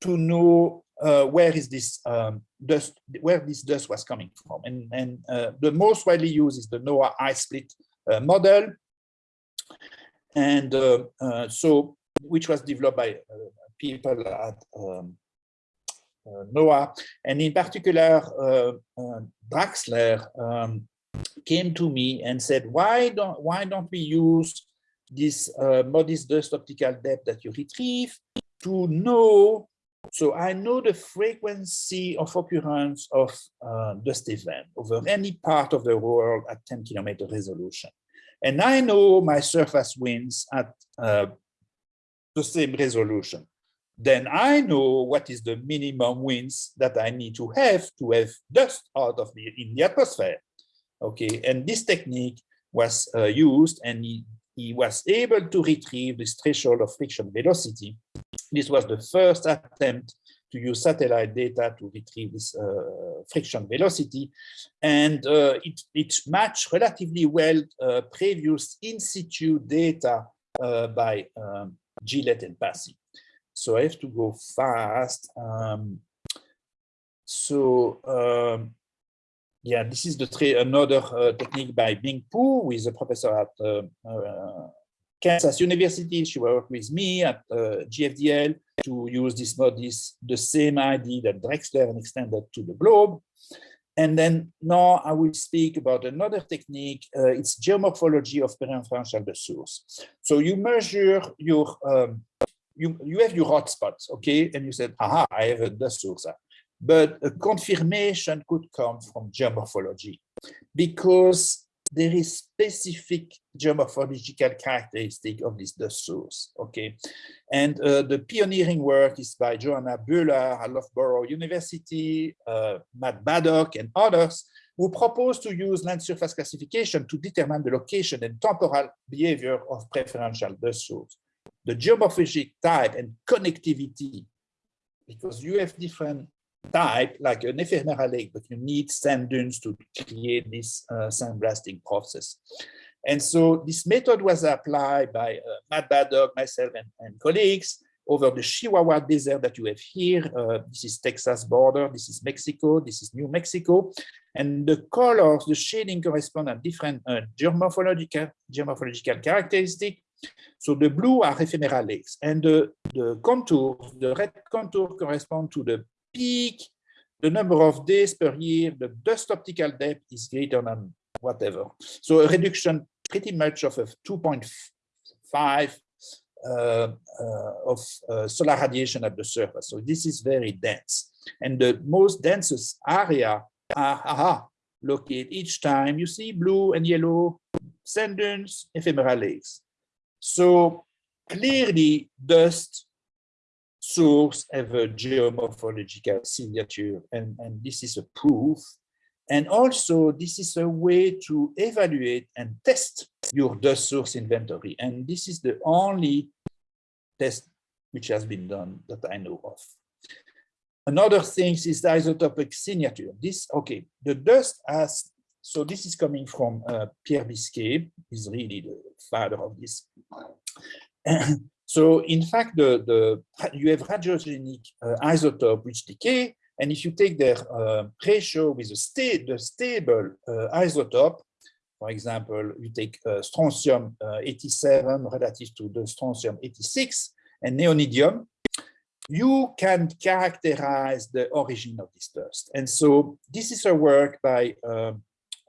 to know uh, where is this um, dust, where this dust was coming from. And, and uh, the most widely used is the NOAA HYSPLIT uh, model. And uh, uh, so, which was developed by uh, people at um, NOAA. And in particular, Draxler um, came to me and said, why don't, why don't we use this MODIS dust optical depth that you retrieve to know so I know the frequency of occurrence of uh, dust event over any part of the world at 10 kilometer resolution. And I know my surface winds at uh, the same resolution. Then I know what is the minimum winds that I need to have to have dust out of the in the atmosphere. Okay, and this technique was uh, used and he, he was able to retrieve this threshold of friction velocity this was the first attempt to use satellite data to retrieve this uh, friction velocity. And uh, it, it matched relatively well uh, previous in situ data uh, by um, Gillette and Passi. So I have to go fast. Um, so um, yeah, this is the another uh, technique by Bing Pu, who is a professor at uh, Kansas University, she worked with me at uh, GFDL to use this this the same idea that Draxler and extended to the globe. And then now I will speak about another technique. Uh, it's geomorphology of perinferential the source. So you measure your, um, you, you have your hotspots, okay? And you said, aha, I have a dust source. but a confirmation could come from geomorphology because there is specific geomorphological characteristic of this dust source, okay? And uh, the pioneering work is by Joanna Bullard at Loughborough University, uh, Matt Baddock and others who propose to use land surface classification to determine the location and temporal behavior of preferential dust source. The geomorphologic type and connectivity, because you have different type like an ephemeral lake, but you need sand dunes to create this uh, sandblasting process. And so this method was applied by uh, Matt Baddock, myself, and, and, colleagues over the Chihuahua Desert that you have here. Uh, this is Texas border, this is Mexico, this is New Mexico. And the colors, the shading correspond to different uh, geomorphological, geomorphological characteristics. So the blue are ephemeral lakes, and the, the contours, the red contour correspond to the peak, the number of days per year, the dust optical depth is greater than whatever. So a reduction pretty much of a 2.5 uh, uh, of uh, solar radiation at the surface. So this is very dense. And the most densest area are aha, located each time you see blue and yellow sand dunes, ephemeral lakes. So clearly dust source have a geomorphological signature, and, and this is a proof. And also, this is a way to evaluate and test your dust source inventory. And this is the only test which has been done that I know of. Another thing is the isotopic signature. This, okay, the dust has, so this is coming from uh, Pierre Biscaye, is really the father of this. So in fact, the, the you have radiogenic uh, isotope which decay, and if you take their uh, ratio with a sta the stable uh, isotope, for example, you take uh, strontium uh, 87 relative to the strontium 86 and neodymium, you can characterize the origin of this dust. And so this is a work by um,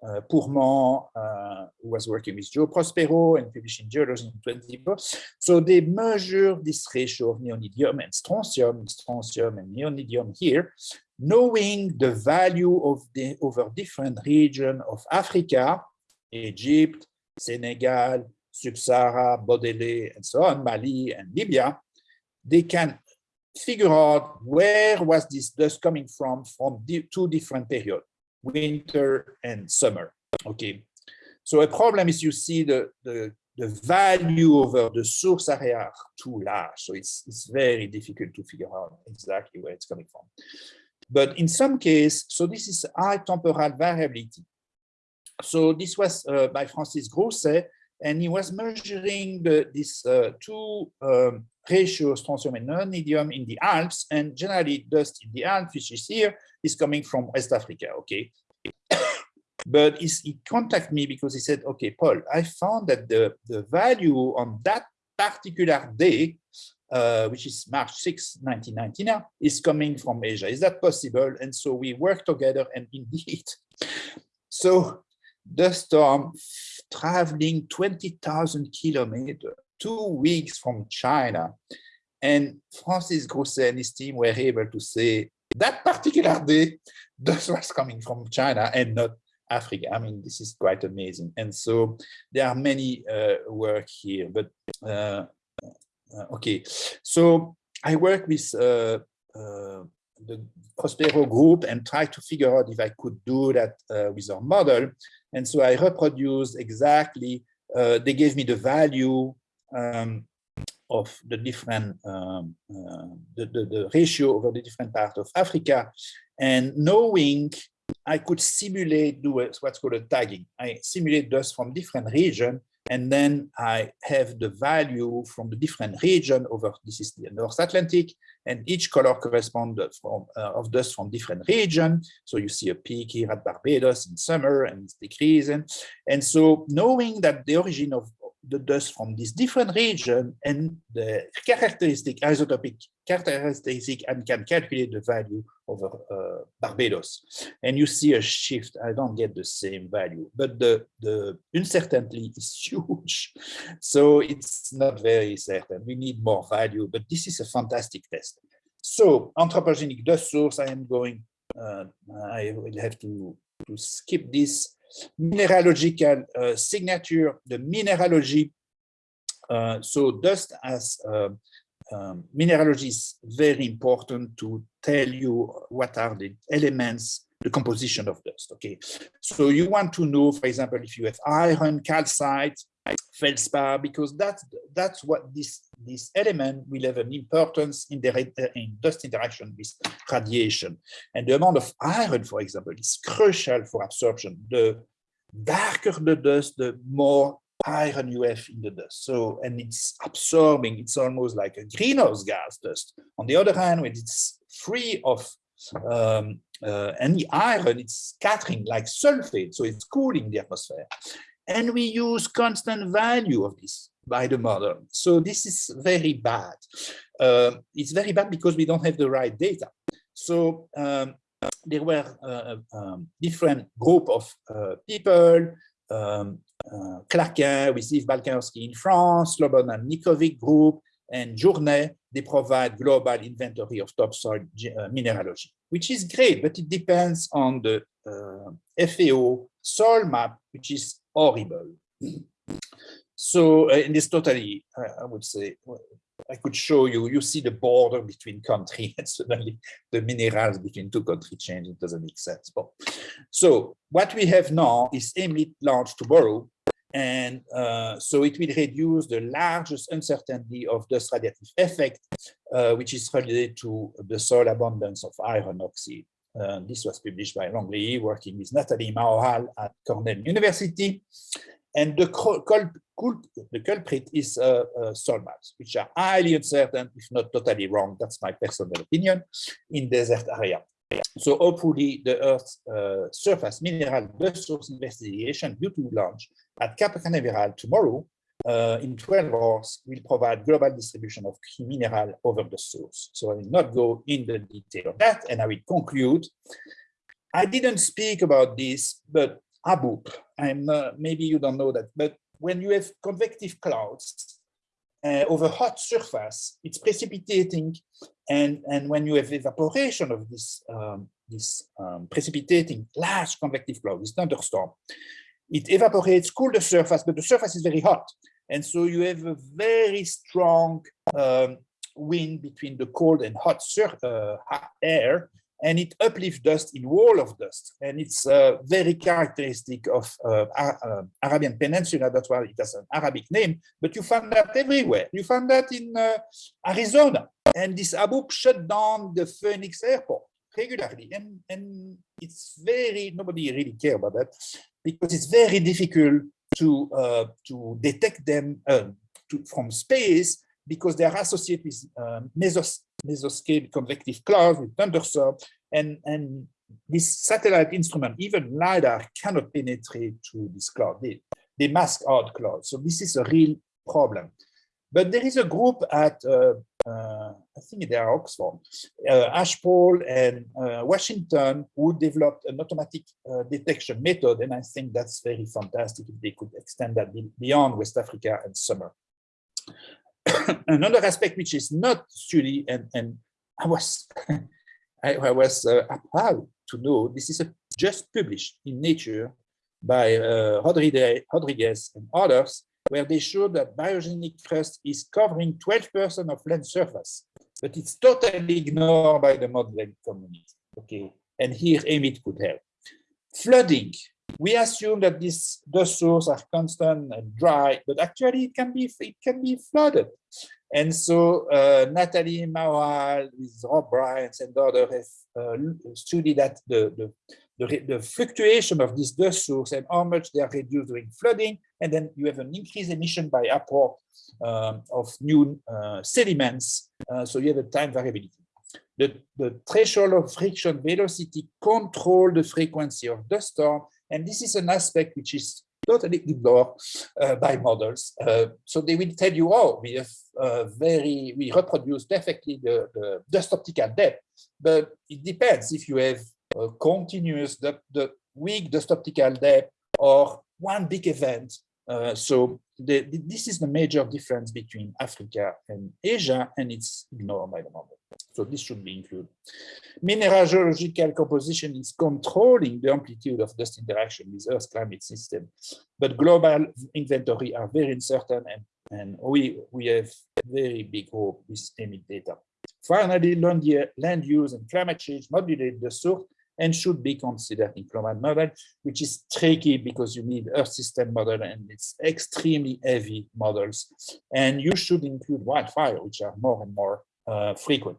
uh, Pourmand, uh, who was working with Joe Prospero and publishing geology in 20 books. So they measure this ratio of neodymium and strontium, strontium and neodymium here, knowing the value of the over different regions of Africa, Egypt, Senegal, Sub-Sahara, Bodélé, and so on, Mali and Libya, they can figure out where was this dust coming from from two different periods winter and summer. Okay. So a problem is you see the, the, the value over the source area are too large. So it's, it's very difficult to figure out exactly where it's coming from. But in some case, so this is high temporal variability. So this was uh, by Francis Grousset, and he was measuring the, this uh, two um, ratios, strontium and neodymium in the Alps, and generally dust in the Alps, which is here, is coming from West Africa, okay? but he contacted me because he said, okay, Paul, I found that the, the value on that particular day, uh, which is March 6, 1999, is coming from Asia. Is that possible? And so we worked together and indeed. So the storm traveling 20,000 kilometers, two weeks from China, and Francis Grousset and his team were able to say that particular day, this was coming from China and not Africa. I mean, this is quite amazing. And so there are many uh, work here, but uh, uh, okay. So I work with uh, uh, the Prospero group and try to figure out if I could do that uh, with our model. And so I reproduced exactly, they gave me the value um, of the different, um, uh, the, the, the, ratio over the different parts of Africa. And knowing I could simulate, do what's called a tagging. I simulate dust from different region, and then I have the value from the different region over, this is the North Atlantic, and each color corresponds from, uh, of dust from different region. So you see a peak here at Barbados in summer and it's decreasing. And so knowing that the origin of the dust from this different region and the characteristic isotopic characteristic and can calculate the value of uh, Barbados. And you see a shift. I don't get the same value, but the, the uncertainty is huge. So it's not very certain. We need more value, but this is a fantastic test. So anthropogenic dust source, I am going, uh, I will have to, to skip this mineralogical uh, signature, the mineralogy. Uh, so dust as uh, um, mineralogy is very important to tell you what are the elements the composition of dust. Okay, so you want to know, for example, if you have iron, calcite, feldspar, because that's that's what this this element will have an importance in the in dust interaction with radiation. And the amount of iron, for example, is crucial for absorption. The darker the dust, the more iron you have in the dust. So, and it's absorbing, it's almost like a greenhouse gas dust. On the other hand, when it's free of um, uh, any iron, it's scattering like sulfate, so it's cooling the atmosphere. And we use constant value of this by the model. So this is very bad. Uh, it's very bad because we don't have the right data. So um, there were uh, um, different group of uh, people, um, uh, with Yves Balkanski in France, Slobodan Nickovic group, and Journet, they provide global inventory of topsoil uh, mineralogy, which is great, but it depends on the uh, FAO soil map, which is horrible. So, uh, and it's totally, I would say, I could show you, you see the border between countries and suddenly the minerals between two countries change, it doesn't make sense. But, so what we have now is EMIT launched tomorrow, and uh, so it will reduce the largest uncertainty of dust radiative effect, uh, which is related to the soil abundance of iron oxide. Uh, this was published by Longlei, working with Natalie Mahowald at Cornell University. And the, the culprit is uh, uh, which are highly uncertain, if not totally wrong, that's my personal opinion, in desert area. So hopefully the Earth's uh, surface mineral resource investigation due to launch at Cape Canaveral tomorrow uh, in 12 hours will provide global distribution of key mineral over the source. So I will not go in the detail of that and I will conclude. I didn't speak about this, but haboob, I'm, uh, maybe you don't know that, but when you have convective clouds uh, over hot surface, it's precipitating. And, and when you have evaporation of this, um, this um, precipitating large convective cloud, this thunderstorm, it evaporates, cool the surface, but the surface is very hot. And so you have a very strong um, wind between the cold and hot uh, air, and it uplifts dust in wall of dust. And it's uh, very characteristic of uh, uh, Arabian Peninsula. That's why it has an Arabic name, but you find that everywhere. You find that in uh, Arizona. And this haboob shut down the Phoenix airport regularly. And, and it's very, nobody really care about that because it's very difficult to, uh, to detect them uh, to, from space because they are associated with um, mesos mesoscale convective clouds with thunderstorm, and, and this satellite instrument, even LiDAR, cannot penetrate to this cloud. They, they mask out clouds. So this is a real problem. But there is a group at, uh, uh, I think they are Oxford, uh, Ashpole and uh, Washington, who developed an automatic uh, detection method. And I think that's very fantastic if they could extend that beyond West Africa and summer. another aspect which is not studied, and, and I was I, I, was uh, proud to know this is a, just published in Nature by Rodriguez and others, where they show that biogenic crust is covering 12% of land surface, but it's totally ignored by the modeling community. Okay, and here EMIT could help. Flooding we assume that these dust sources are constant and dry, but actually it can be it can be flooded. And so uh, Natalie Mahowald with Rob Bryant and others have uh, studied that the, the, the, the, fluctuation of this dust source and how much they are reduced during flooding. And then you have an increased emission by apport um, of new uh, sediments. Uh, so you have a time variability. The, the threshold of friction velocity control the frequency of dust storm and this is an aspect which is totally ignored uh, by models. Uh, so they will tell you, oh, we have uh, very, we reproduce perfectly the, the dust optical depth, but it depends if you have continuous, the, the weak dust optical depth or one big event. Uh, so the, the, this is the major difference between Africa and Asia, and it's ignored by the model. So this should be included. Mineralogical composition is controlling the amplitude of dust interaction with Earth's climate system, but global inventory are very uncertain and, and we, we have very big hope with EMIT data. Finally, land use and climate change modulate the source and should be considered in climate model, which is tricky because you need Earth system model and it's extremely heavy models. And you should include wildfire, which are more and more uh, frequent.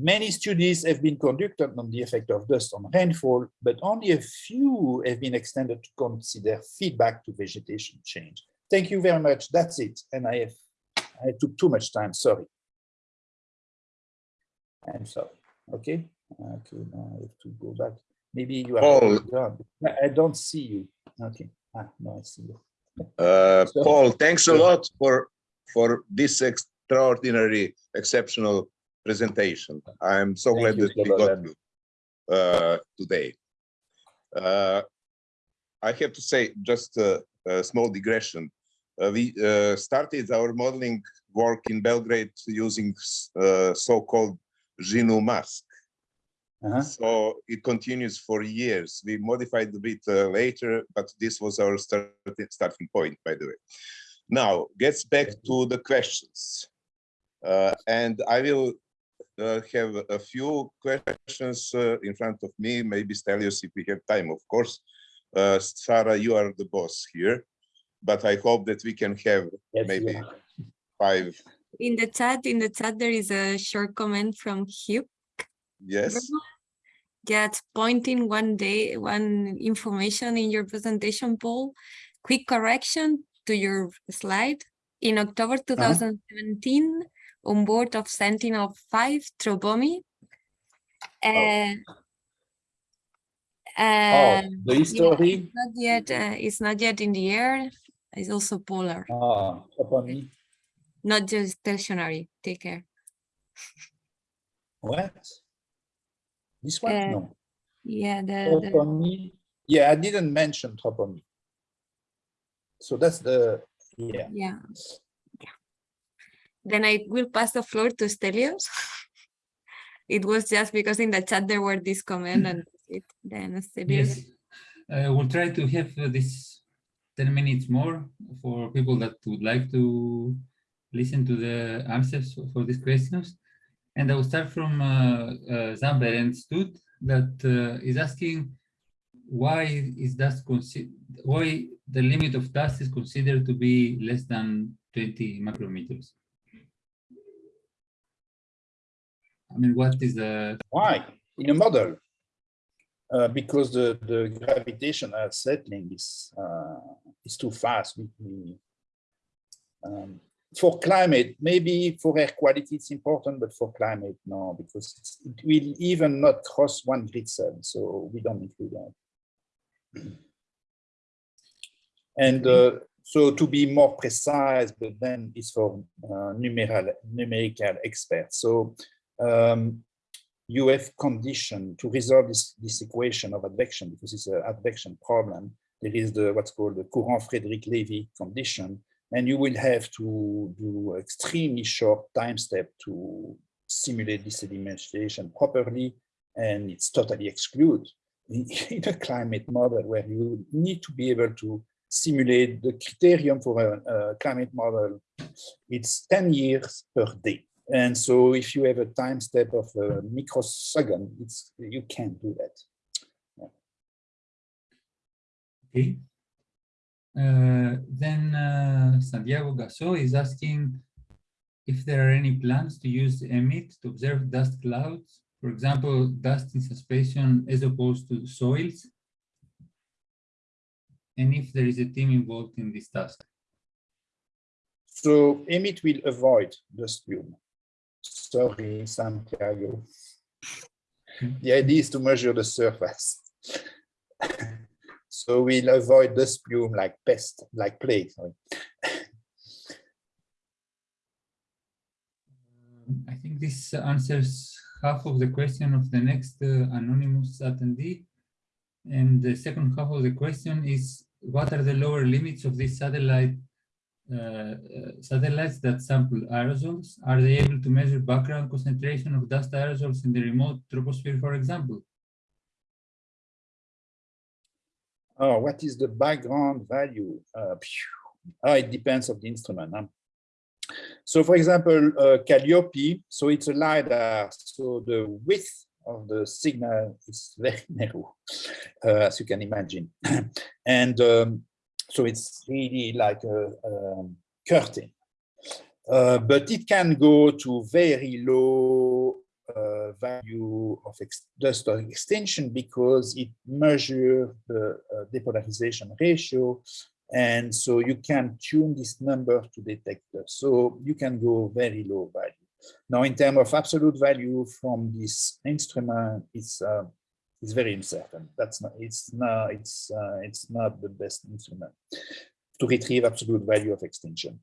Many studies have been conducted on the effect of dust on rainfall, but only a few have been extended to consider feedback to vegetation change. Thank you very much. That's it. And I have I took too much time. Sorry. I'm sorry. Okay. Okay. Now I have to go back. Maybe you are Paul. I don't see you. Okay. Ah, no, I see you. Uh, So- Paul, thanks a lot for for this extraordinary, exceptional presentation. I'm so glad you, that we got you uh, today. Uh, I have to say, just a, a small digression. Uh, we uh, started our modeling work in Belgrade using uh, so-called GNU mask. Uh-huh. So it continues for years. We modified a bit uh, later, but this was our start, starting point, by the way. Now, gets back to the questions. Uh, and I will uh, have a few questions uh, in front of me, maybe Stelios if we have time, of course. Uh, Sarah, you are the boss here, but I hope that we can have Yes, maybe five, In the chat, in the chat, there is a short comment from Hugh. Yes? Just pointing one day, one information in your presentation, Paul. Quick correction to your slide. In October 2017, on board of Sentinel-5 TROPOMI. Uh, Oh, uh, the yeah, history. it's not yet, uh, it's not yet in the air. It's also polar, Ah, Tropomi. not just stationary. Take care. What? This one? Uh, no. Yeah, the, the Yeah, I didn't mention Tropomi. So that's the, yeah. Yeah. Yeah. Then I will pass the floor to Stelios. It was just because in the chat there were this comment and it. Then Stelios. Yes, uh, we'll try to have uh, this 10 minutes more for people that would like to listen to the answers for- for these questions. And I will start from uh, uh, that uh, is asking why is dust why the limit of dust is considered to be less than 20 micrometers? I mean, what is the Why? In a model. Uh, because the, the gravitational settling is, uh, is too fast. We, um, for climate, maybe for air quality it's important, but for climate, no, because it will even not cross one grid cell, so we don't include that. And uh, so to be more precise, but then it's for uh, numeral, numerical experts. So um, you have condition to resolve this, this equation of advection because it's an advection problem. There is the what's called the Courant-Friedrichs-Lewy condition, and you will have to do extremely short time step to simulate this sedimentation properly, and it's totally excluded in, a climate model where you need to be able to simulate the criterion for a, a climate model. It's 10 years per day. And so if you have a time step of a microsecond, it's, you can't do that. Okay. Uh, then uh, Santiago Gasso is asking if there are any plans to use EMIT to observe dust clouds, for example, dust in suspension as opposed to soils, and if there is a team involved in this task. So EMIT will avoid dust plume. Sorry, Santiago. The idea is to measure the surface. so we'll avoid dust plume like pest, like plague. I think this answers half of the question of the next uh, anonymous attendee. And the second half of the question is, what are the lower limits of this satellite uh, uh, satellites that sample aerosols, are they able to measure background concentration of dust aerosols in the remote troposphere, for example? Oh, what is the background value? Uh, oh, it depends of the instrument. Huh? So for example, uh, CALIPSO, so it's a LiDAR, so the width of the signal is very narrow, uh, as you can imagine. and um, so it's really like a, a curtain. Uh, but it can go to very low uh, value of dust extinction because it measures the uh, depolarization ratio. And so you can tune this number to detector. So you can go very low value. Now, in terms of absolute value from this instrument, it's uh, it's very uncertain. That's not it's not it's uh, it's not the best instrument to retrieve absolute value of extinction.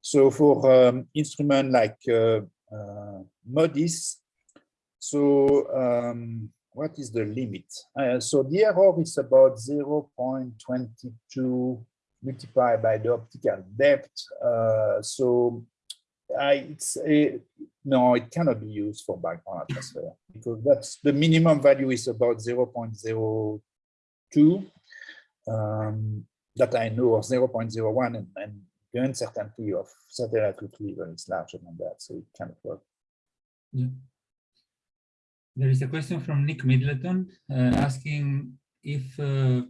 So for um, instrument like uh, uh, MODIS, so um, what is the limit? Uh, so the error is about 0 0.22 multiplied by the optical depth. Uh, so I, it's a, no, it cannot be used for background atmosphere because that's the minimum value is about 0 0.02 um, that I know of 0 0.01 and, and the uncertainty of satellite retrieval is larger than that, so it cannot work. Yeah. There is a question from Nick Middleton uh, asking if uh,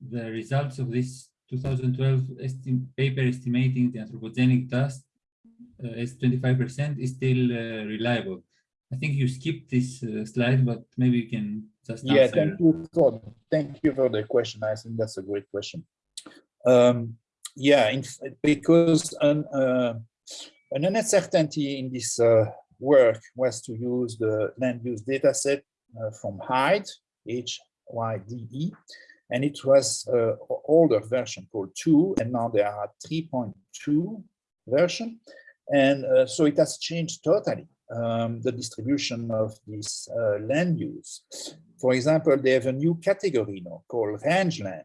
the results of this 2012 esti paper estimating the anthropogenic dust uh, as 25% is still uh, reliable. I think you skipped this uh, slide, but maybe you can just yeah. Answer. Thank you for thank you for the question. I think that's a great question. Um, yeah, in, because an, uh, an uncertainty in this uh, work was to use the land use data set uh, from HYDE, H-Y-D-E, and it was an older version called 2, and now there are 3.2 version. And uh, so it has changed totally um, the distribution of this uh, land use. For example, they have a new category now called rangeland.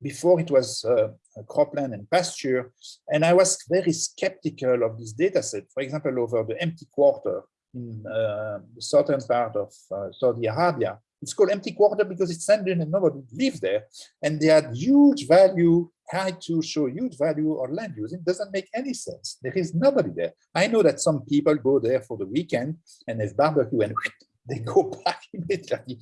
Before it was uh, cropland and pasture, and I was very skeptical of this data set. For example, over the empty quarter in uh, the southern part of uh, Saudi Arabia, it's called empty quarter because it's ended and nobody lives there. And they had huge value, had to show huge value on land use. It doesn't make any sense. There is nobody there. I know that some people go there for the weekend and have barbecue and they go back immediately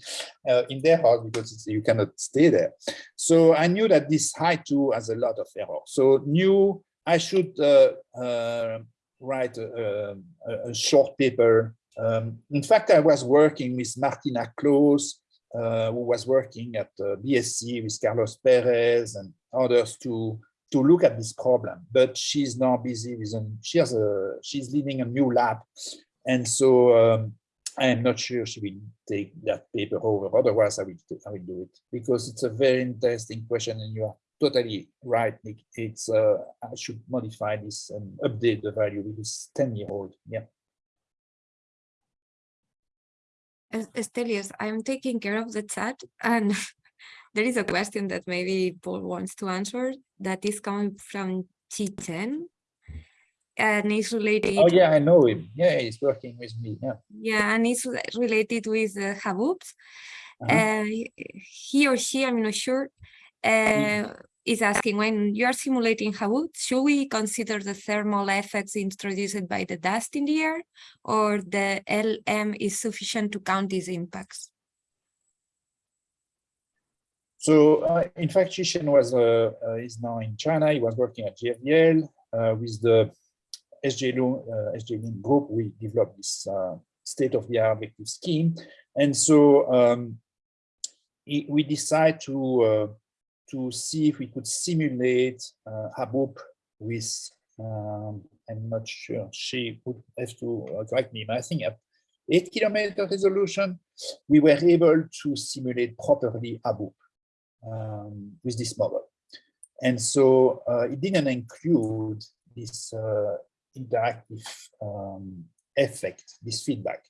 uh, in their house because you cannot stay there. So I knew that this HYDE two has a lot of error. So knew I should uh, uh, write a, a, a, short paper um, in fact, I was working with Martina Klose, uh, who was working at uh, BSC with Carlos Perez and others to to look at this problem. But she's now busy with an, she has a she's leading a new lab, and so um, I am not sure she will take that paper over. Otherwise, I will I will do it because it's a very interesting question, and you are totally right, Nick. It's uh, I should modify this and update the value because 10 year old. Yeah. Stelios, I'm taking care of the chat and there is a question that maybe Paul wants to answer that is coming from Chichen and it's related. Oh yeah, I know him. Yeah, he's working with me. Yeah. Yeah, and it's related with uh, Haboobs. Uh -huh. uh, he or she, I'm not sure, uh, is asking when you are simulating Haboob, should we consider the thermal effects introduced by the dust in the air or the LM is sufficient to count these impacts? So uh, in fact, Shishen was uh, uh, is now in China. He was working at GFDL uh, with the SJ uh, group. We developed this uh, state-of-the-art vective scheme, and so um, we decided to uh, to see if we could simulate uh, Haboob with, um, I'm not sure, she would have to uh, correct me, but I think at eight kilometer resolution, we were able to simulate properly Haboob um, with this model. And so uh, it didn't include this uh, interactive um, effect, this feedback.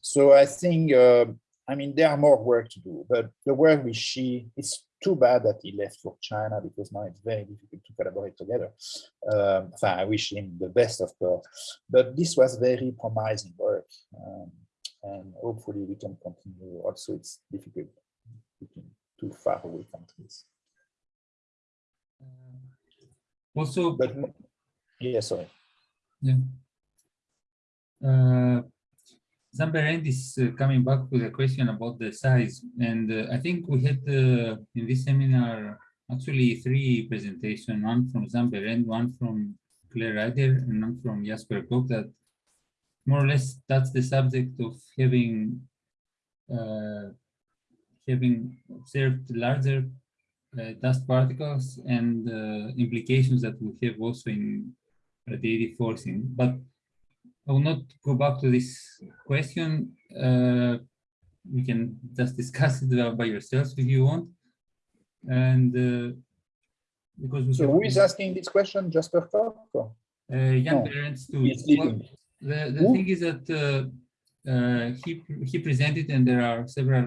So I think uh, I mean, there are more work to do, but the work with Xi, it's too bad that he left for China because now it's very difficult to collaborate together. Um, I wish him the best, of course, but this was very promising work. Um, and hopefully we can continue. Also, it's difficult between two far away countries. Also, But yeah, sorry. Uh, Jan-Berend is uh, coming back with a question about the size, and uh, I think we had uh, in this seminar actually three presentations, one from Jan-Berend, one from Claire Ryder, and one from Jasper Kok, that more or less that's the subject of having uh, having observed larger uh, dust particles and implications that we have also in radiative forcing. But I will not go back to this question. Uh, we can just discuss it by yourselves if you want. And uh, because we So who is asking this question? Jasper Kok? uh, Jan No, Berends too. He's Well, the, the Who? thing is that uh, uh, he he presented, and there are several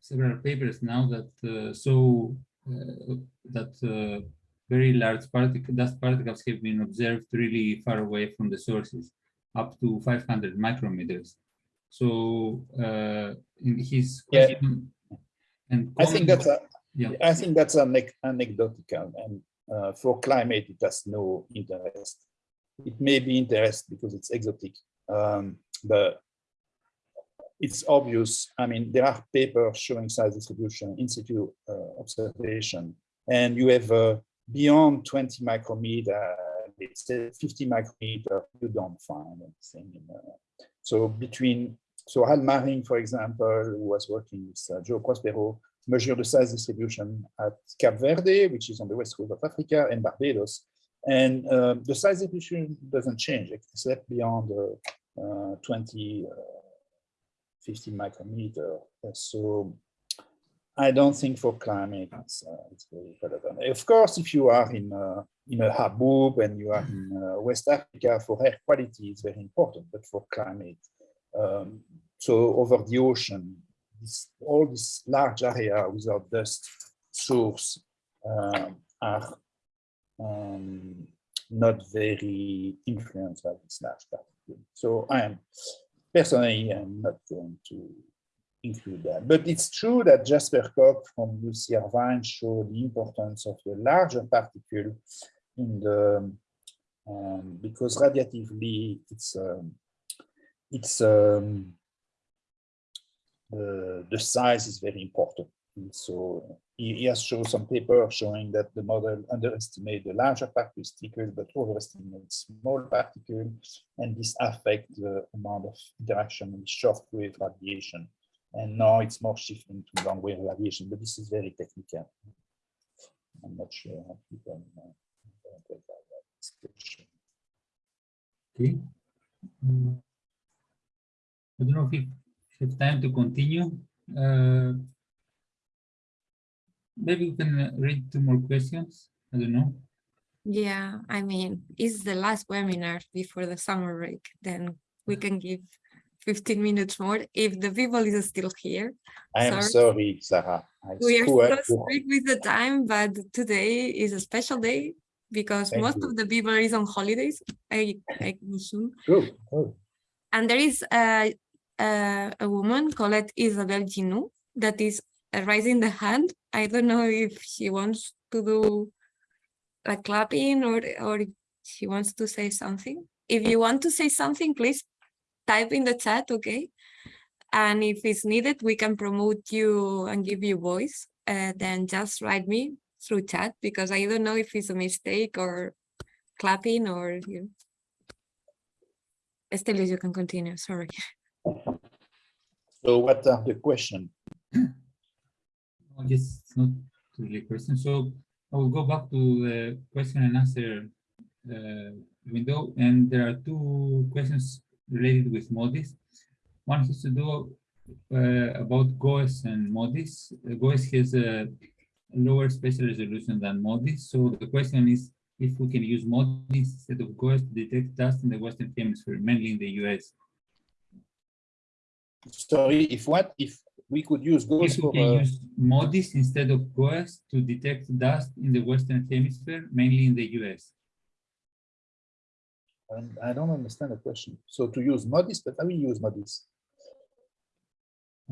several papers now that uh, show uh, that uh, very large particle dust particles have been observed really far away from the sources, up to 500 micrometers. So uh, in his Yeah. question, and I think that's a, yeah. I think that's anec- anecdotal and uh, for climate, it has no interest. It may be interest because it's exotic, um, but it's obvious. I mean, there are papers showing size distribution, in situ uh, observation, and you have uh, beyond 20 micrometer, let's 50 micrometer, you don't find anything. In, so between, so Hal Maring, for example, who was working with uh, Joe Prospero, measure the size distribution at Cape Verde, which is on the west coast of Africa, and Barbados. And uh, the size distribution doesn't change except beyond uh, uh, 20, uh, 50 micrometer. So I don't think for climate it's, uh, it's very relevant. Of course, if you are in uh, in a Haboob and you are in uh, West Africa, for air quality it's very important, but for climate, um, so over the ocean, this, all this large area without dust source um, are um, not very influenced by this large particle. So I am personally I'm not going to include that. But it's true that Jasper Kok from UC Irvine showed the importance of the larger particle in the um, because radiatively it's um, it's um, the, the size is very important. And so he, has shown some paper showing that the model underestimates the larger particles, but overestimates small particles, and this affects the amount of interaction with shortwave radiation. And now it's more shifting to long wave radiation, but this is very technical. I'm not sure how people uh, interpret that discussion. Okay. Mm. I don't know if we have time to continue. Uh, Maybe we can uh, read two more questions. I don't know. Yeah, I mean, it's the last webinar before the summer break, then we can give 15 minutes more if the people is still here. I am Sorry. sorry, Sara. I We are so strict with the time, but today is a special day because Thank most you. of the people is on holidays, I, I assume. Good, good. And there is a, a, a woman called Isabel Ginu that is raising the hand. I don't know if she wants to do a clapping or, or she wants to say something. If you want to say something, please type in the chat, okay? And if it's needed, we can promote you and give you voice. Uh, then just write me through chat because I don't know if it's a mistake or clapping or you. Estelios, you can continue, sorry. So what are the question? I guess it's not really a question. So I will go back to the question and answer uh, window. And there are two questions related with MODIS. One has to do uh, about GOES and MODIS. Uh, GOES has a lower spatial resolution than MODIS. So the question is if we can use MODIS instead of GOES to detect dust in the Western Hemisphere, mainly in the US. Sorry, if what? If we could use GOES People for, can uh, use MODIS instead of GOES to detect dust in the Western Hemisphere, mainly in the US. And I don't understand the question. So to use MODIS, but I will use MODIS.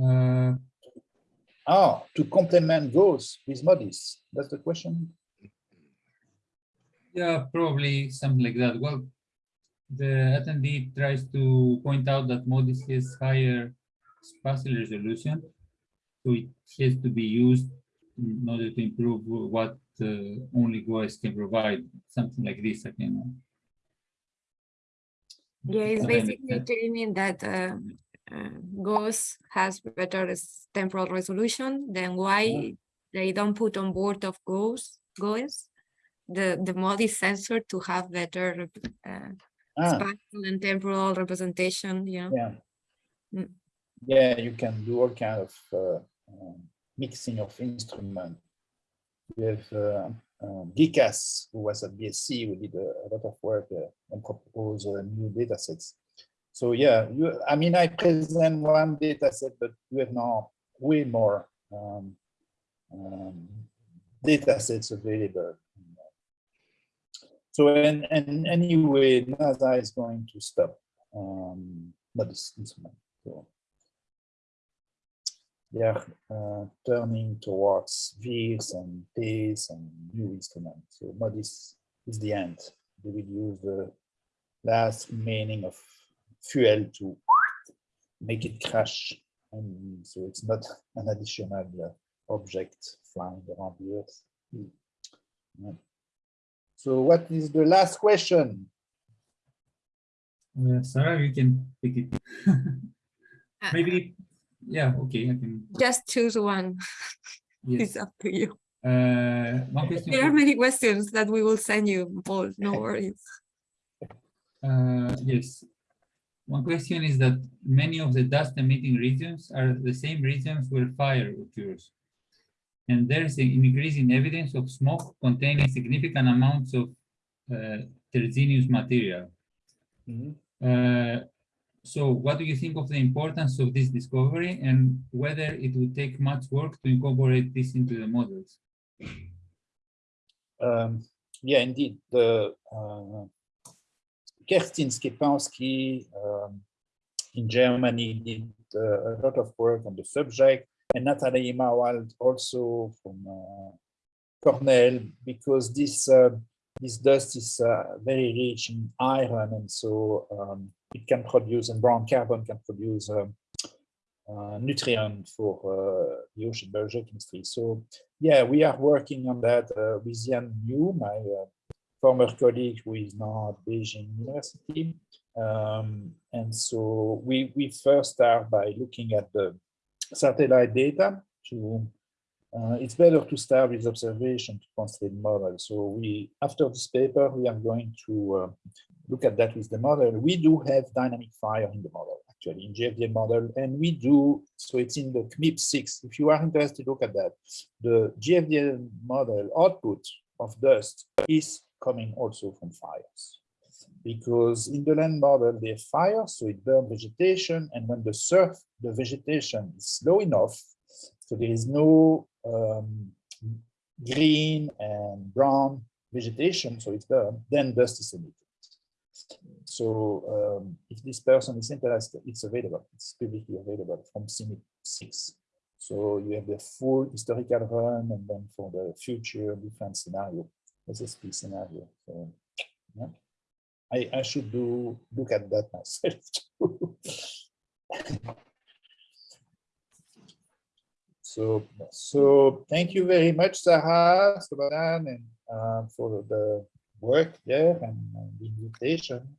Uh, Ah, to complement GOES with MODIS. That's the question. yeah, probably something like that. Well, the attendee tries to point out that MODIS has higher spatial resolution, so it has to be used in order to improve what uh, only GOES can provide, something like this, I can. Yeah, it's basically that. claiming that uh, uh, GOES has better temporal resolution than why they don't put on board of GOES, GOES, the, the MODIS sensor to have better uh, Ah, spatial and temporal representation, you know. yeah. Mm. Yeah, you can do all kind of uh, um, mixing of instrument. Have uh, um, who was at BSC, who did a, a lot of work uh, and propose uh, new data sets. So yeah, you, I mean, I present one data set, but we have now way more um, um, data sets available. So and, and anyway, NASA is going to stop um. So they are uh, turning towards VIIRS and PACE and new instruments. So MODIS is the end. They will use the last remaining of fuel to make it crash. And so it's not an additional uh, object flying around the Earth. Yeah. So what is the last question? Uh, Sara, you can pick it. Uh, Maybe, yeah, okay, I can, Just choose one, yes. it's up to you. Uh, one question. There are many questions that we will send you, Paul, no worries. Uh, yes. One question is that many of the dust emitting regions are the same regions where fire occurs. And there is an increasing evidence of smoke containing significant amounts of uh, terrigenous material. Uh, so what do you think of the importance of this discovery and whether it would take much work to incorporate this into the models? Um, yeah, indeed. The uh, Kerstin Schepanski um, in Germany did uh, a lot of work on the subject, and Natalie Mahowald also from uh, Cornell, because this uh, this dust is uh, very rich in iron, and so um, it can produce, and brown carbon can produce um, uh, nutrient for uh, the ocean biogeochemistry. So yeah, we are working on that uh, with Yan Yu, my uh, former colleague who is now at Beijing University. Um, and so we, we first start by looking at the satellite data to, uh, it's better to start with observation to construct model. So we, after this paper, we are going to uh, look at that with the model. We do have dynamic fire in the model, actually, in GFDL model, and we do, so it's in the CMIP6. If you are interested, look at that. The GFDL model output of dust is coming also from fires. Because in the land model, they fire, so it burns vegetation, and when the surf, the vegetation is low enough, so there is no um, green and brown vegetation, so it's burned, then dust is emitted. So um, if this person is interested, it's available. It's publicly available from CMIP 6. So you have the full historical run and then for the future different scenario, SSP scenario. So yeah. I, I should do look at that myself too. so so thank you very much, Sara, and uh, for the work there and the invitation.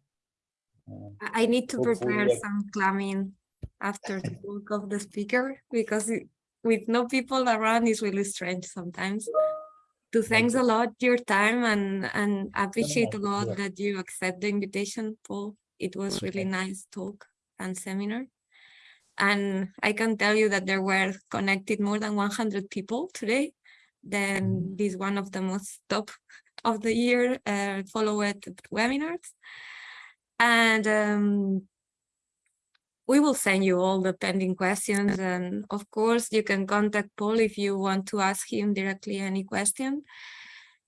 Um, I need to prepare that- some clamming after the talk of the speaker because it- with no people around is really strange sometimes. To thanks a lot your time and and appreciate a lot yeah. that you accept the invitation, Paul. It was really nice talk and seminar. And I can tell you that there were connected more than 100 people today. Then this one of the most top of the year uh, followed webinars. And um, we will send you all the pending questions. And of course, you can contact Paul if you want to ask him directly any question.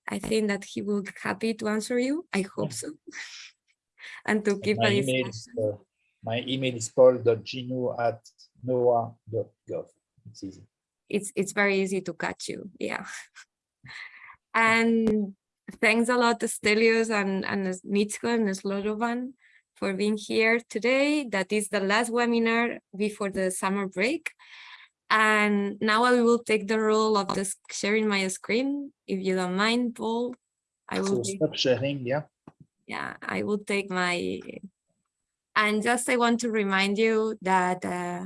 I think that he will be happy to answer you. I hope so. and to keep My email, is, uh, my email is paul.ginoux at noaa.gov. It's easy. it's it's very easy to catch you yeah and thanks a lot to Stelios and and Nitsko and Slobodan for being here today that is the last webinar before the summer break and now I will take the role of this sharing my screen if you don't mind Paul I will So take- stop sharing, yeah. yeah, I will take my, and just I want to remind you that uh,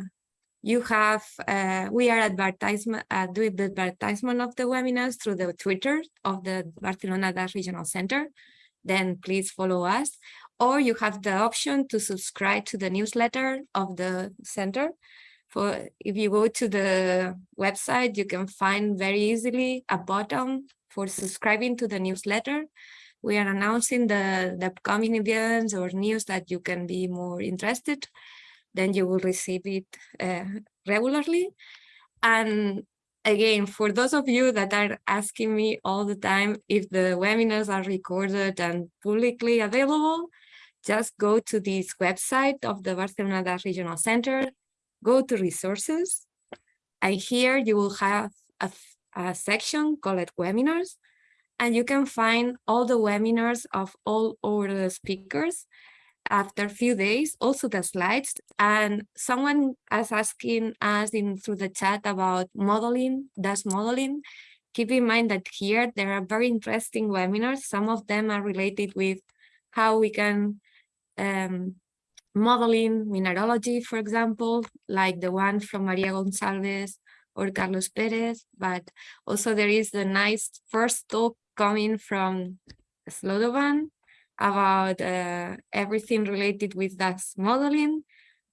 you have, uh, we are advertisement, uh, doing the advertisement of the webinars through the Twitter of the Barcelona Regional Center. Then please follow us, or you have the option to subscribe to the newsletter of the center. For if you go to the website, you can find very easily a button for subscribing to the newsletter we are announcing the, the upcoming events or news that you can be more interested, then you will receive it uh, regularly. And again, for those of you that are asking me all the time if the webinars are recorded and publicly available, just go to this website of the Barcelona Regional Center, go to resources, and here you will have a section called webinars, and you can find all the webinars of all over the speakers after a few days, also the slides. And someone is asking us in through the chat about modeling, does modeling. Keep in mind that here there are very interesting webinars. Some of them are related with how we can um, modeling mineralogy, for example, like the one from Maria Gonzalez or Carlos Perez, but also there is the nice first talk coming from Slobodan about uh, everything related with DAS modeling.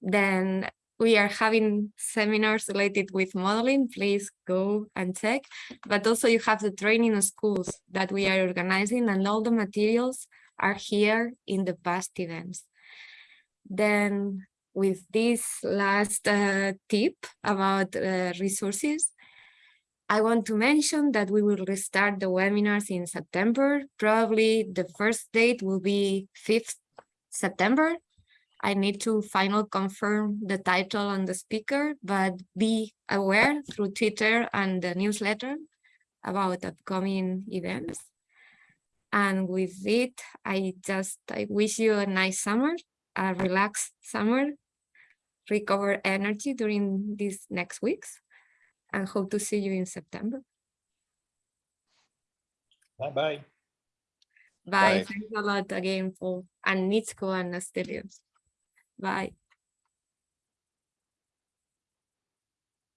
Then we are having seminars related with modeling, please go and check. But also you have the training schools that we are organizing and all the materials are here in the past events. Then with this last uh, tip about uh, resources, I want to mention that we will restart the webinars in September. Probably the first date will be 5th September. I need to final confirm the title and the speaker, but be aware through Twitter and the newsletter about upcoming events. And with it, I just I wish you a nice summer, a relaxed summer, recover energy during these next weeks and hope to see you in September. Bye-bye. Bye. Bye. Thanks a lot again, Paul and Nitsko and Astelios. Bye.